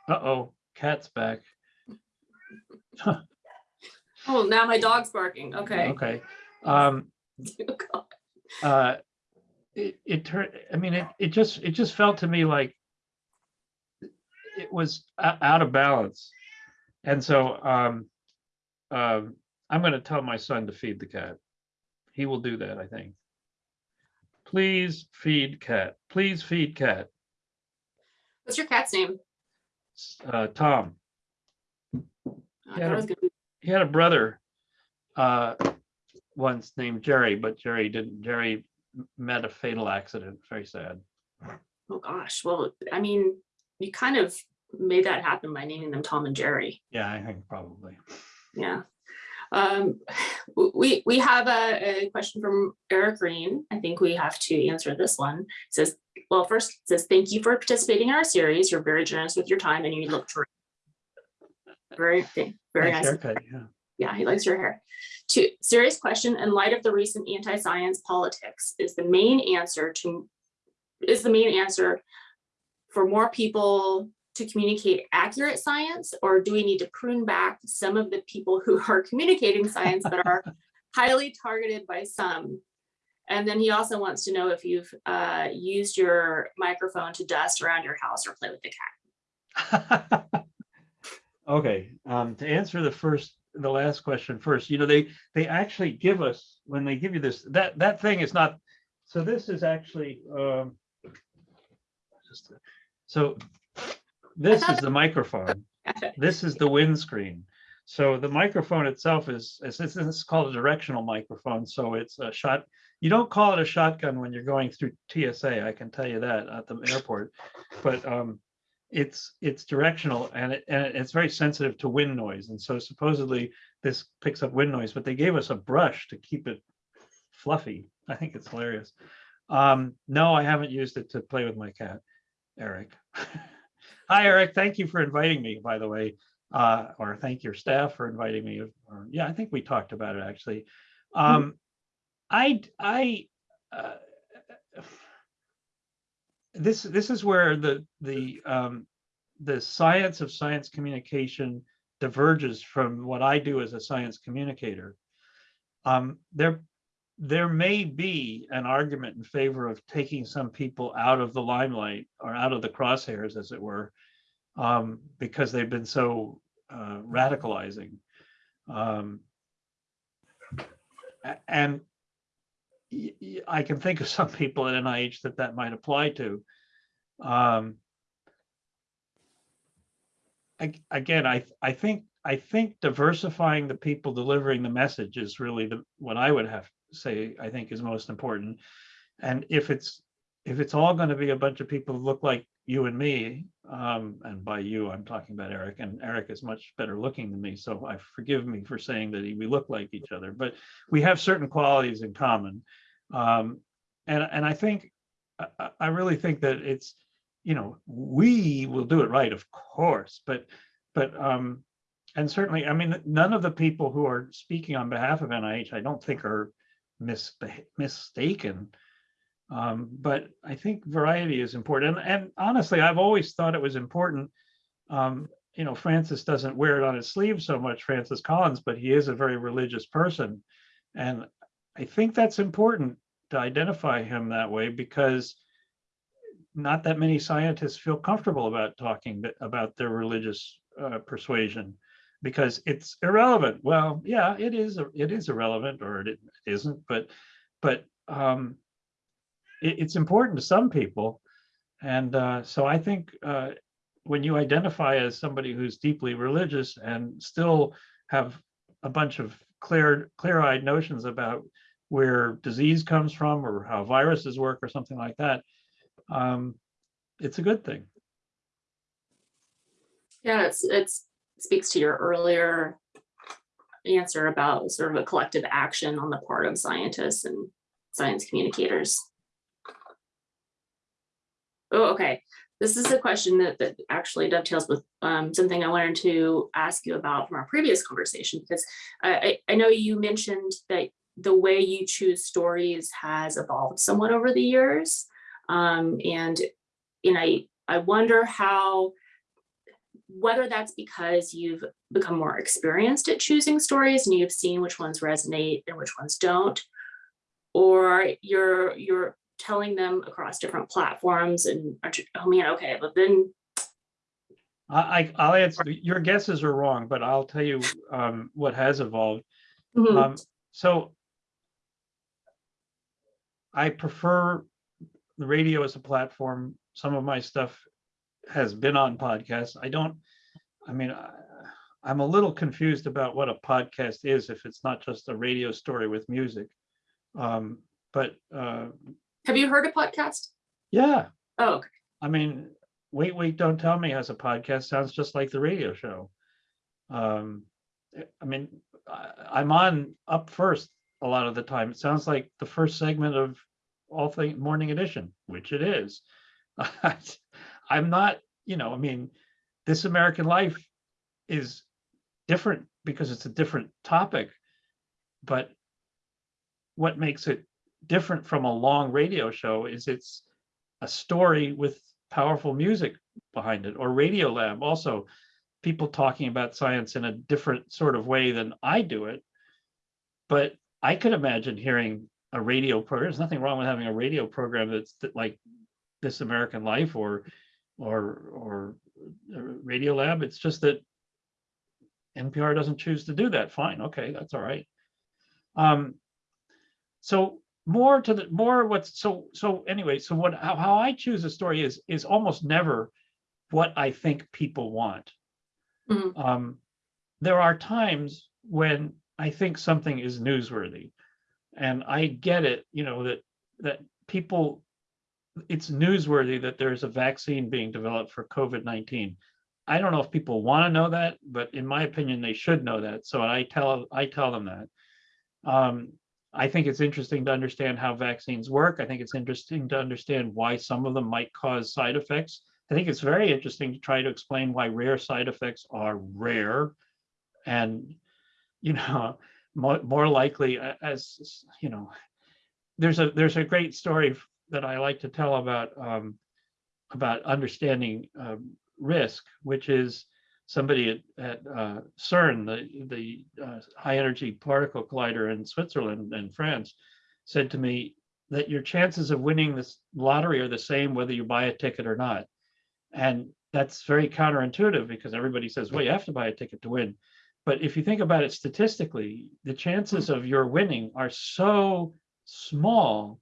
S2: uh-oh, cat's back. [laughs]
S1: Oh, now my dog's barking. Okay.
S2: Okay. Um, [laughs] uh, it, it turned, I mean, it, it just, it just felt to me like it was out of balance. And so, um, um, I'm gonna tell my son to feed the cat. He will do that, I think. Please feed cat, please feed cat,
S1: What's your cat's name?
S2: Uh, Tom.
S1: I
S2: Yeah,
S1: thought it was gonna be-
S2: He had a brother, uh, once named Jerry, but Jerry didn't, Jerry met a fatal accident, very sad.
S1: Oh, gosh. Well, I mean, you kind of made that happen by naming them Tom and Jerry.
S2: Yeah, I think probably.
S1: Yeah. Um, we, we have a, a question from Eric Green. I think we have to answer this one. It Says, well, first it says, thank you for participating in our series. You're very generous with your time and you look terrific. Very, thank- very
S2: Nice
S1: nice.
S2: haircut, yeah.
S1: Yeah, he likes your hair. Two, serious question, in light of the recent anti-science politics, is the main answer to, is the main answer for more people to communicate accurate science, or do we need to prune back some of the people who are communicating science that are [laughs] highly targeted by some? And then he also wants to know if you've uh, used your microphone to dust around your house or play with the cat. [laughs]
S2: Okay, um, to answer the first, the last question first, you know, they, they actually give us, when they give you this, that, that thing is not, so this is actually, um, just, so this is the [laughs] microphone. This is the windscreen. So the microphone itself is, is this is called a directional microphone. So it's a shot. You don't call it a shotgun when you're going through TSA. I can tell you that at the airport. But um, it's, it's directional and it, and it's very sensitive to wind noise. And so supposedly this picks up wind noise, but they gave us a brush to keep it fluffy. I think it's hilarious. Um, no, I haven't used it to play with my cat, Eric. [laughs] Hi, Eric. Thank you for inviting me, by the way, uh, or thank your staff for inviting me. Or, yeah, I think we talked about it actually. Um, I, I, uh, this, this is where the, the, um, the science of science communication diverges from what I do as a science communicator. Um, there, there may be an argument in favor of taking some people out of the limelight or out of the crosshairs, as it were, um, because they've been so uh, radicalizing. Um, and I can think of [laughs] some people at NIH that that might apply to. Um, ag- again, I, I think, I think diversifying the people delivering the message is really the, what I would have to say, I think is most important. And if it's, if it's all going to be a bunch of people who look like you and me, um, and by you, I'm talking about Eric, and Eric is much better looking than me, so I forgive me for saying that we look like each other, but we have certain qualities in common. Um, and, and I think, I, I- really think that it's, you know, we will do it right, of course, but, but, um, and certainly, I mean, none of the people who are speaking on behalf of NIH, I don't think are mistaken. Um, but I think variety is important. And, and honestly, I've always thought it was important. Um, you know, Francis doesn't wear it on his sleeve so much, Francis Collins, but he is a very religious person. And I think that's important to identify him that way because not that many scientists feel comfortable about talking about their religious uh, persuasion because it's irrelevant. Well, yeah, it is. It is irrelevant, or it isn't. But, but um, it, it's important to some people, and uh, so I think uh, when you identify as somebody who's deeply religious and still have a bunch of clear, clear-eyed notions about where disease comes from or how viruses work or something like that, um, it's a good thing.
S1: Yeah, it's, it's speaks to your earlier answer about sort of a collective action on the part of scientists and science communicators. Oh, okay. This is a question that, that actually dovetails with um, something I wanted to ask you about from our previous conversation, because I, I know you mentioned that the way you choose stories has evolved somewhat over the years. Um, and, and I, I wonder how, whether that's because you've become more experienced at choosing stories and you've seen which ones resonate and which ones don't, or you're, you're telling them across different platforms and, oh man, okay, but then,
S2: I, I- I'll answer, your guesses are wrong, but I'll tell you um, what has evolved.
S1: Mhm,
S2: Um, so I prefer the radio as a platform. Some of my stuff has been on podcasts. I don't, I mean, I- I'm a little confused about what a podcast is if it's not just a radio story with music. Um, but uh,
S1: have you heard a podcast?
S2: yeah,
S1: Oh, okay.
S2: I mean, Wait, Wait, Don't Tell Me has a podcast, sounds just like the radio show. Um, I mean, I, I'm on up first a lot of the time. It sounds like the first segment of All Thing Morning Edition, which it is. [laughs] I'm not, you know, I mean, This American Life is different because it's a different topic, but what makes it different from a long radio show is it's a story with powerful music behind it or radio lab also people talking about science in a different sort of way than i do it but i could imagine hearing a radio program there's nothing wrong with having a radio program that's like this american life or or or uh, radio lab. It's just that npr doesn't choose to do that. Fine. Okay. That's all right. Um so more to the more what's so so anyway so what how, how i choose a story is is almost never what i think people want.
S1: Mhm.
S2: um there are times when i think something is newsworthy and i get it you know that that people it's newsworthy that there's a vaccine being developed for COVID-19. I don't know if people want to know that, but in my opinion, they should know that. So I tell I tell them that. Um, I think it's interesting to understand how vaccines work. I think it's interesting to understand why some of them might cause side effects. I think it's very interesting to try to explain why rare side effects are rare and, you know, [laughs] more, more likely as, you know, there's a, there's a great story that I like to tell about, um, about understanding, um, risk, which is somebody at, at uh, CERN, the, the uh, high energy particle collider in Switzerland and France, said to me that your chances of winning this lottery are the same whether you buy a ticket or not. And that's very counterintuitive because everybody says, well, you have to buy a ticket to win. But if you think about it statistically, the chances of your winning are so small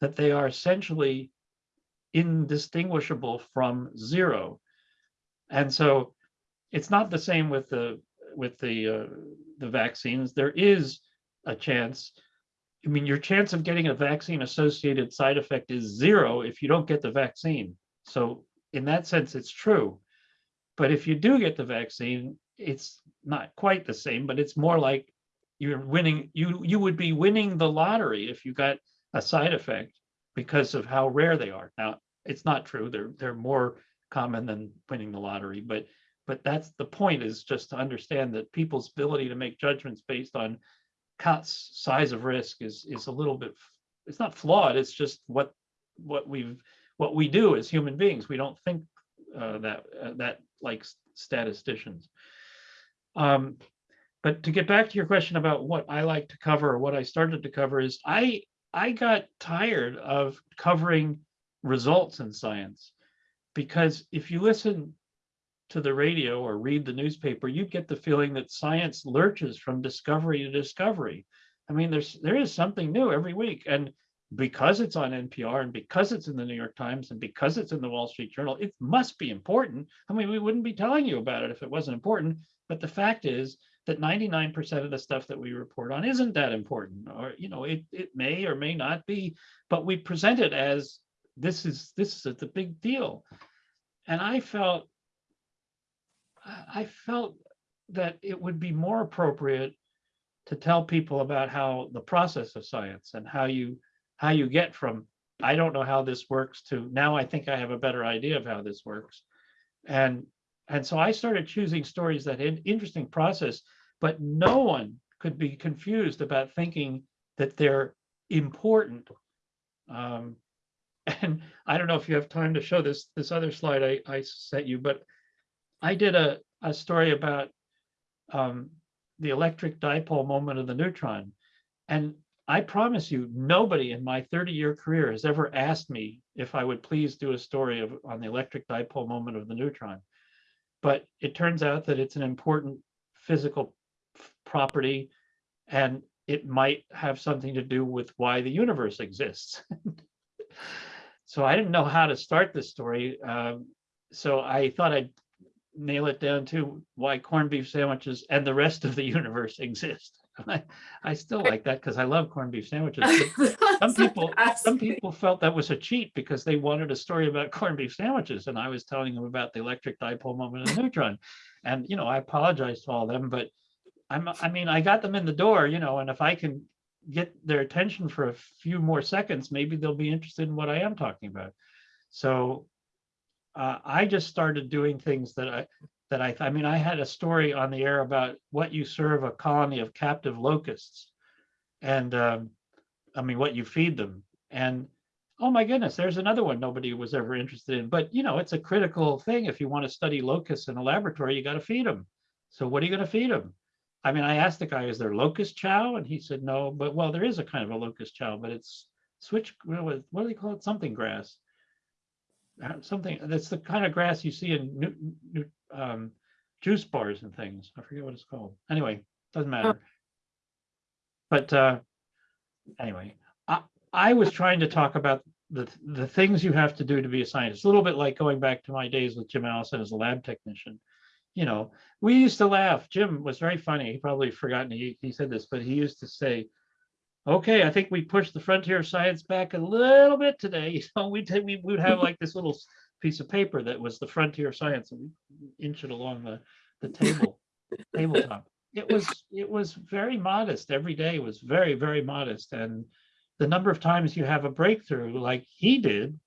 S2: that they are essentially indistinguishable from zero. And so it's not the same with the with the uh, the vaccines. There is a chance. I mean, your chance of getting a vaccine associated side effect is zero if you don't get the vaccine. So in that sense, it's true. But if you do get the vaccine, it's not quite the same, but it's more like you're winning, you you would be winning the lottery if you got a side effect because of how rare they are. Now, it's not true. They're they're more common than winning the lottery, but but that's the point is just to understand that people's ability to make judgments based on cuts size of risk is is a little bit it's not flawed it's just what what we've what we do as human beings we don't think uh, that uh, that like statisticians um but to get back to your question about what i like to cover or what i started to cover is i i got tired of covering results in science because if you listen to the radio or read the newspaper, you get the feeling that science lurches from discovery to discovery. I mean, there's there is something new every week. And because it's on NPR and because it's in the New York Times and because it's in the Wall Street Journal, it must be important. I mean, we wouldn't be telling you about it if it wasn't important. But the fact is that 99% of the stuff that we report on isn't that important, or you know, it it may or may not be, but we present it as this is this is the big deal. And I felt I felt that it would be more appropriate to tell people about how the process of science and how you how you get from I don't know how this works to now I think I have a better idea of how this works. And and so I started choosing stories that had interesting process, but no one could be confused about thinking that they're important. Um, [laughs] and I don't know if you have time to show this this other slide I, I sent you, but I did a, a story about um, the electric dipole moment of the neutron. And I promise you, nobody in my 30 year career has ever asked me if I would please do a story of, on the electric dipole moment of the neutron. But it turns out that it's an important physical property and it might have something to do with why the universe exists. [laughs] so I didn't know how to start this story. Um, so I thought I'd nail it down to why corned beef sandwiches and the rest of the [laughs] universe exist. [laughs] I, I still like that because I love corned beef sandwiches. [laughs] Some people, some people felt that was a cheat because they wanted a story about corned beef sandwiches, and I was telling them about the electric dipole moment of the neutron. And you know, I apologize to all of them, but I'm, I mean, I got them in the door, you know, and if I can get their attention for a few more seconds, maybe they'll be interested in what I am talking about. So uh, I just started doing things that I that I I mean I had a story on the air about what you serve a colony of captive locusts, and um, I mean what you feed them, and oh my goodness, there's another one nobody was ever interested in. But you know it's a critical thing if you want to study locusts in a laboratory, you got to feed them. So what are you going to feed them? I mean, I asked the guy, is there locust chow? And he said, no, but well, there is a kind of a locust chow, but it's switch, what do they call it? Something grass uh, something that's the kind of grass you see in new, new, um, juice bars and things. I forget what it's called. Anyway, doesn't matter. But uh, anyway, I, I was trying to talk about the the things you have to do to be a scientist. A little bit like going back to my days with Jim Allison as a lab technician. You know, we used to laugh. Jim was very funny. He probably forgotten he, he said this, but he used to say, okay, I think we pushed the frontier of science back a little bit today. [laughs] So we did, we would have like this little piece of paper that was the frontier of science and we inch it along the, the table, [laughs] tabletop. It was, it was very modest. Every day was very, very modest. And the number of times you have a breakthrough like he did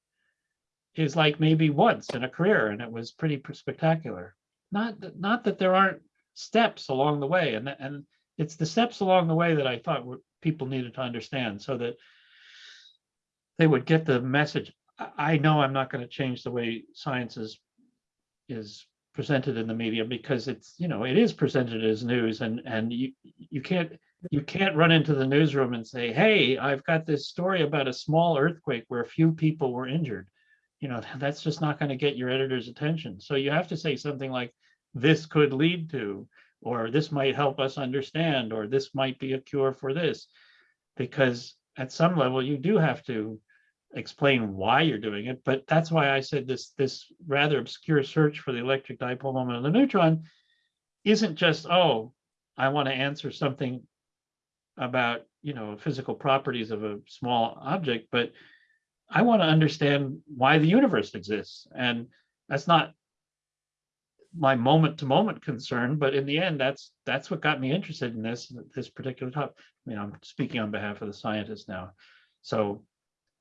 S2: is like maybe once in a career and it was pretty spectacular. Not, that- not that there aren't steps along the way and, and it's the steps along the way that I thought were, people needed to understand so that they would get the message. I, know I'm not going to change the way science is, is presented in the media because it's, you know, it is presented as news and, and you, you can't, you can't run into the newsroom and say, hey, I've got this story about a small earthquake where a few people were injured. You know, [laughs] that's just not going to get your editor's attention. So you have to say something like, this could lead to, or this might help us understand, or this might be a cure for this. Because at some level, you do have to explain why you're doing it, but that's why I said this, this rather obscure search for the electric dipole moment of the neutron isn't just, oh, I want to answer something about, you know, physical properties of a small object, but I want to understand why the universe exists. And that's not my moment to moment concern, but in the end, that's that's what got me interested in this this particular topic. I mean, I'm speaking on behalf of the scientists now. So,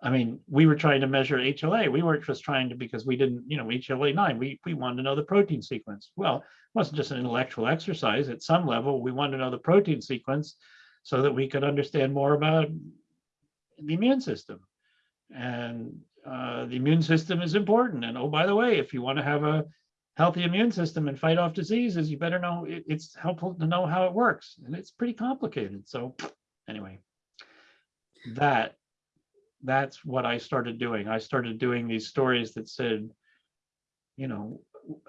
S2: I mean, we were trying to measure HLA. We weren't just trying to because we didn't, you know, HLA nine. We we wanted to know the protein sequence. Well, it wasn't just an intellectual exercise. At some level, we wanted to know the protein sequence so that we could understand more about the immune system. And uh, the immune system is important. And oh, by the way, if you want to have a healthy immune system and fight off diseases, you better know it- it's helpful to know how it works. And it's pretty complicated. So anyway, that that's what I started doing. I started doing these stories that said, you know,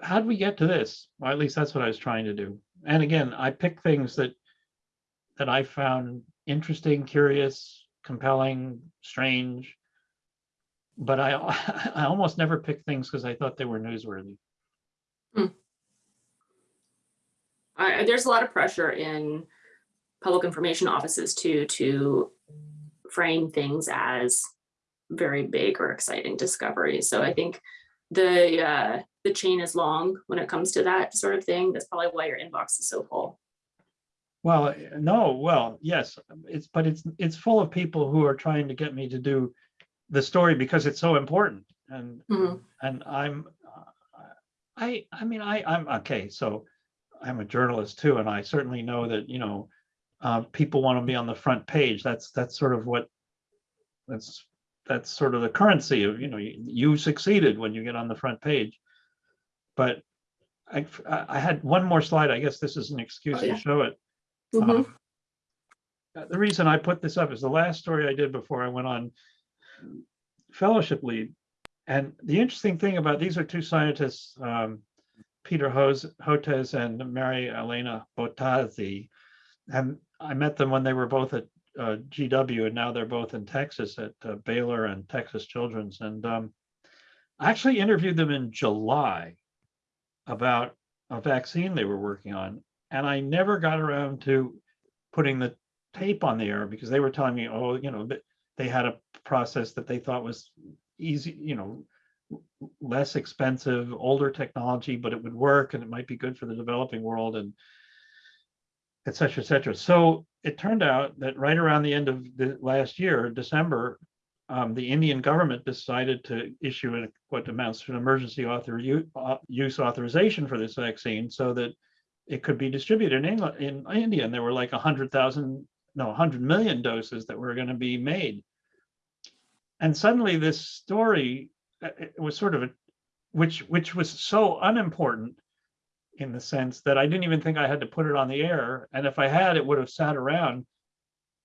S2: how did we get to this? Well, at least that's what I was trying to do. And again, I picked things that that I found interesting, curious, compelling, strange. But I [laughs] I almost never picked things because I thought they were newsworthy. Hmm.
S1: I, there's a lot of pressure in public information offices too, to frame things as very big or exciting discoveries. So I think the, uh, the chain is long when it comes to that sort of thing. That's probably why your inbox is so full.
S2: Well, no, well, yes, it's, but it's, it's full of people who are trying to get me to do the story because it's so important and,
S1: Mhm.
S2: and I'm, I, I mean, I, I'm, okay, so I'm a journalist too, and I certainly know that, you know, uh, people want to be on the front page. That's, that's sort of what, that's, that's sort of the currency of, you know, you, you succeeded when you get on the front page. But I, I had one more slide. I guess this is an excuse
S1: Oh,
S2: to show it. Um, uh, The reason I put this up is the last story I did before I went on fellowship lead. And the interesting thing about, these are two scientists, um, Peter Hotez and Mary Elena Bottazzi. And I met them when they were both at uh, GW and now they're both in Texas at uh, Baylor and Texas Children's. And um, I actually interviewed them in July about a vaccine they were working on. And I never got around to putting the tape on the air because they were telling me, oh, you know, they had a process that they thought was easy, you know, less expensive, older technology, but it would work and it might be good for the developing world and et cetera, et cetera. So it turned out that right around the end of the last year, December, um, the Indian government decided to issue what amounts to an emergency author uh, use authorization for this vaccine so that it could be distributed in England, in India. And there were like a hundred thousand, no, hundred million doses that were going to be made. And suddenly this story, uh, it was sort of a, which, which was so unimportant in the sense that I didn't even think I had to put it on the air. And if I had, it would have sat around,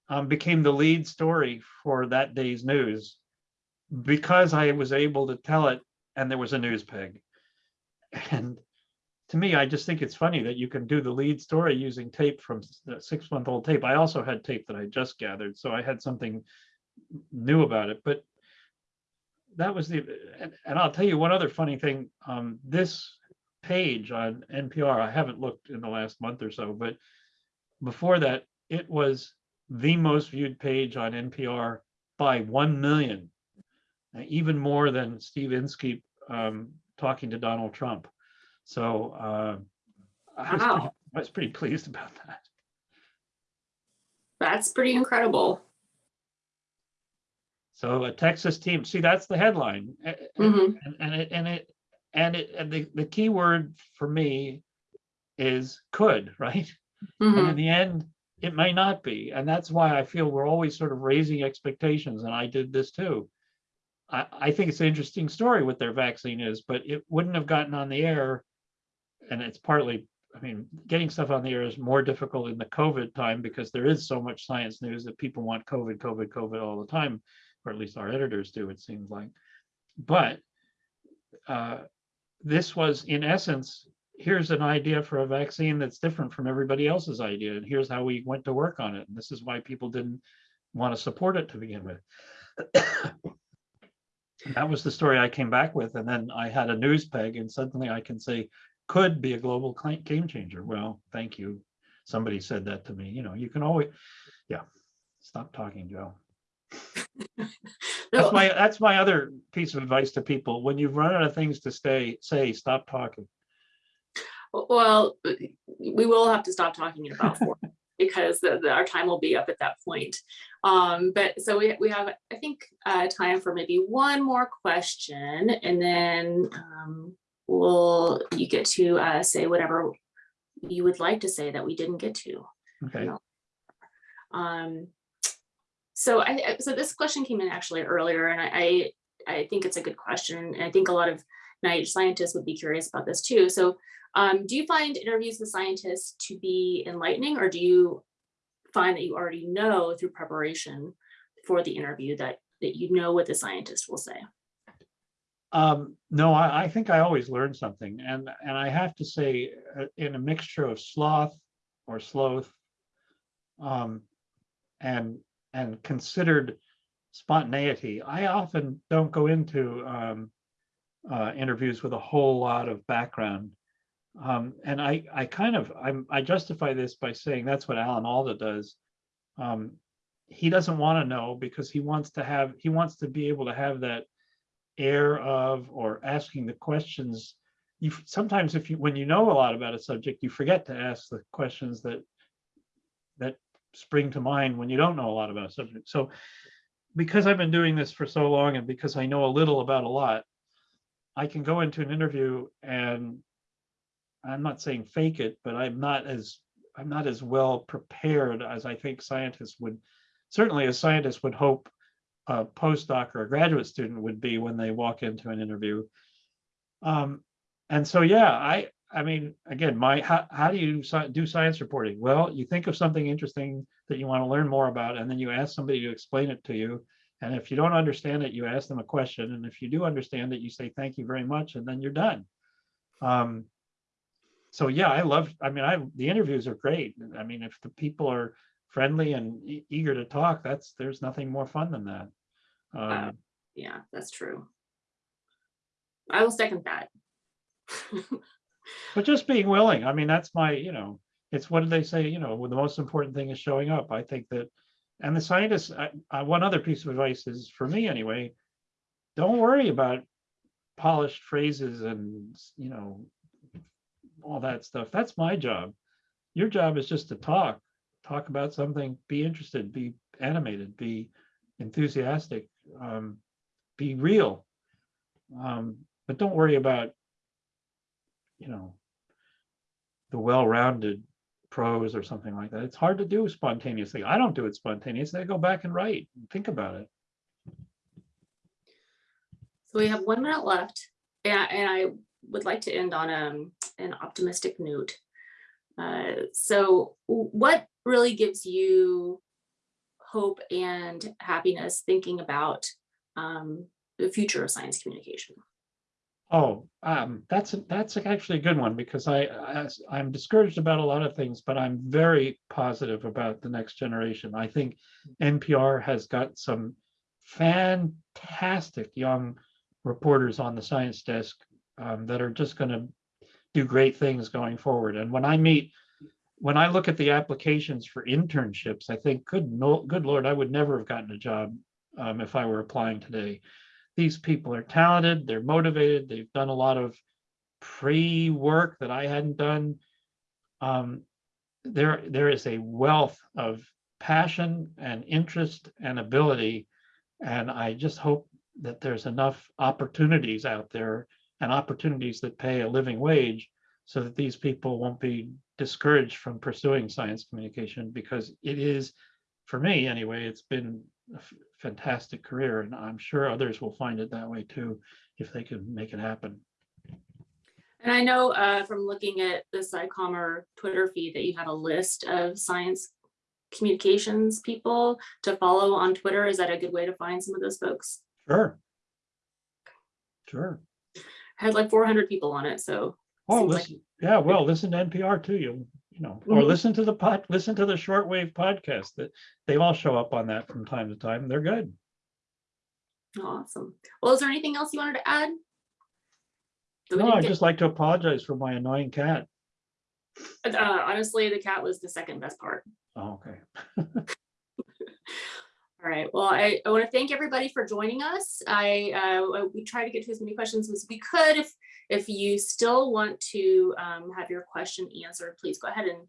S2: um, became the lead story for that day's news because I was able to tell it and there was a news peg. And to me, I just think it's funny that you can do the lead story using tape from the six month old tape. I also had tape that I just gathered, so I had something new about it, but that was the, and, and I'll tell you one other funny thing. Um, this page on NPR, I haven't looked in the last month or so, but before that, it was the most viewed page on NPR by 1 million, even more than Steve Inskeep um, talking to Donald Trump. So uh, I, was pretty,
S1: Wow.
S2: I was pretty pleased about that.
S1: That's pretty incredible.
S2: So a Texas team, see, that's the headline. A-
S1: Mhm.
S2: And, and it, and it, and it, and the, the key word for me is could, [laughs] right? And
S1: Mhm.
S2: in the end, it may not be. And that's why I feel we're always sort of raising expectations. And I did this too. I, I think it's an interesting story what their vaccine is, but it wouldn't have gotten on the air. And it's partly, I mean, getting stuff on the air is more difficult in the COVID time because there is so much science news that people want COVID, COVID, COVID all the time, or at least our editors do, it seems like. But uh, this was in essence, here's an idea for a vaccine that's different from everybody else's idea, and here's how we went to work on it. And this is why people didn't want to support it to begin with. [coughs] that was the story I came back with, and then I had a news peg, and suddenly I can say could be a global game changer. Well, thank you. Somebody said that to me. You know, you can always, yeah. Stop talking, Joe. [laughs] That's my that's my other piece of advice to people. When you've run out of things to stay, say, stop talking.
S1: Well, we will have to stop talking in about four [laughs] because the, the- our time will be up at that point. Um, but so we, we have, I think, uh, time for maybe one more question and then, um, we'll, you get to, uh, say whatever you would like to say that we didn't get to.
S2: Okay.
S1: Um, so I, so this question came in actually earlier and I, I, I think it's a good question. And I think a lot of NIH scientists would be curious about this too. So um, do you find interviews with scientists to be enlightening or do you find that you already know through preparation for the interview that, that you know what the scientist will say?
S2: Um, no, I, I think I always learn something, and and I have to say, uh, in a mixture of sloth or sloth, um, and and considered spontaneity, I often don't go into um, uh, interviews with a whole lot of background, um, and I I kind of I'm I justify this by saying that's what Alan Alda does. Um, he doesn't want to know because he wants to have he wants to be able to have that air of or asking the questions you sometimes if you when you know a lot about a subject you forget to ask the questions that that spring to mind when you don't know a lot about a subject so because i've been doing this for so long and because i know a little about a lot i can go into an interview and i'm not saying fake it but i'm not as i'm not as well prepared as i think scientists would certainly a scientist would hope a postdoc or a graduate student would be when they walk into an interview. Um, and so, yeah, I, I mean, again, my, how, how do you do science reporting? Well, you think of something interesting that you want to learn more about, and then you ask somebody to explain it to you. And if you don't understand it, you ask them a question. And if you do understand it, you say, thank you very much, and then you're done. Um, so yeah, I love, I mean, I, the interviews are great. I mean, if the people are friendly and e- eager to talk, that's, there's nothing more fun than that. Um,
S1: Yeah, that's true. I will second that. [laughs]
S2: but just being willing, I mean, that's my, you know, it's what did they say, you know, the most important thing is showing up. I think that, and the scientists, I, I, one other piece of advice is for me anyway, don't worry about polished phrases and, you know, all that stuff. That's my job. Your job is just to talk, talk about something, be interested, be animated, be enthusiastic, um, be real. Um, but don't worry about, you know, the well-rounded prose or something like that. It's hard to do spontaneously. I don't do it spontaneously. I go back and write and think about it.
S1: So we have one minute left, and, I would like to end on um, an optimistic note. Uh, so what really gives you hope and happiness thinking about um, the future of science communication?
S2: Oh, um, that's, that's actually a good one because I, I, I'm discouraged about a lot of things, but I'm very positive about the next generation. I think NPR has got some fantastic young reporters on the science desk um, that are just going to do great things going forward. And when I meet when I look at the applications for internships, I think, good no, good Lord, I would never have gotten a job um, if I were applying today. These people are talented, they're motivated, they've done a lot of pre-work that I hadn't done. Um, there, there is a wealth of passion and interest and ability. And I just hope that there's enough opportunities out there and opportunities that pay a living wage so that these people won't be discouraged from pursuing science communication because it is, for me anyway, it's been a fantastic career and I'm sure others will find it that way too, if they can make it happen.
S1: And I know uh, from looking at the SciCommer Twitter feed that you have a list of science communications people to follow on Twitter. Is that a good way to find some of those folks?
S2: Sure. Sure.
S1: I Had like four hundred people on it, so.
S2: Oh,
S1: seems like-
S2: listen, yeah, well, listen to NPR too, you, you know, or listen to the pod, listen to the Short Wave podcast that they all show up on that from time to time. They're good.
S1: Awesome. Well, is there anything else you wanted to add?
S2: No, I'd
S1: get-
S2: just like to apologize for my annoying cat.
S1: Uh, honestly, the cat was the second best part.
S2: Oh, okay. [laughs]
S1: All right, well, I, I want to thank everybody for joining us. I, uh, we try to get to as many questions as we could. If, if you still want to um, have your question answered, please go ahead and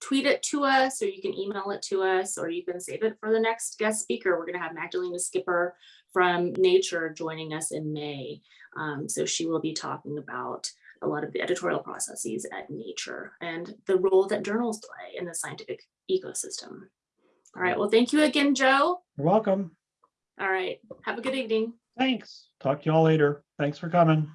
S1: tweet it to us, or you can email it to us, or you can save it for the next guest speaker. We're gonna have Magdalena Skipper from Nature joining us in May. Um, so she will be talking about a lot of the editorial processes at Nature and the role that journals play in the scientific ecosystem. All right, well, thank you again, Joe.
S2: You're welcome.
S1: All right, have a good evening.
S2: Thanks. Talk to y'all later. Thanks for coming.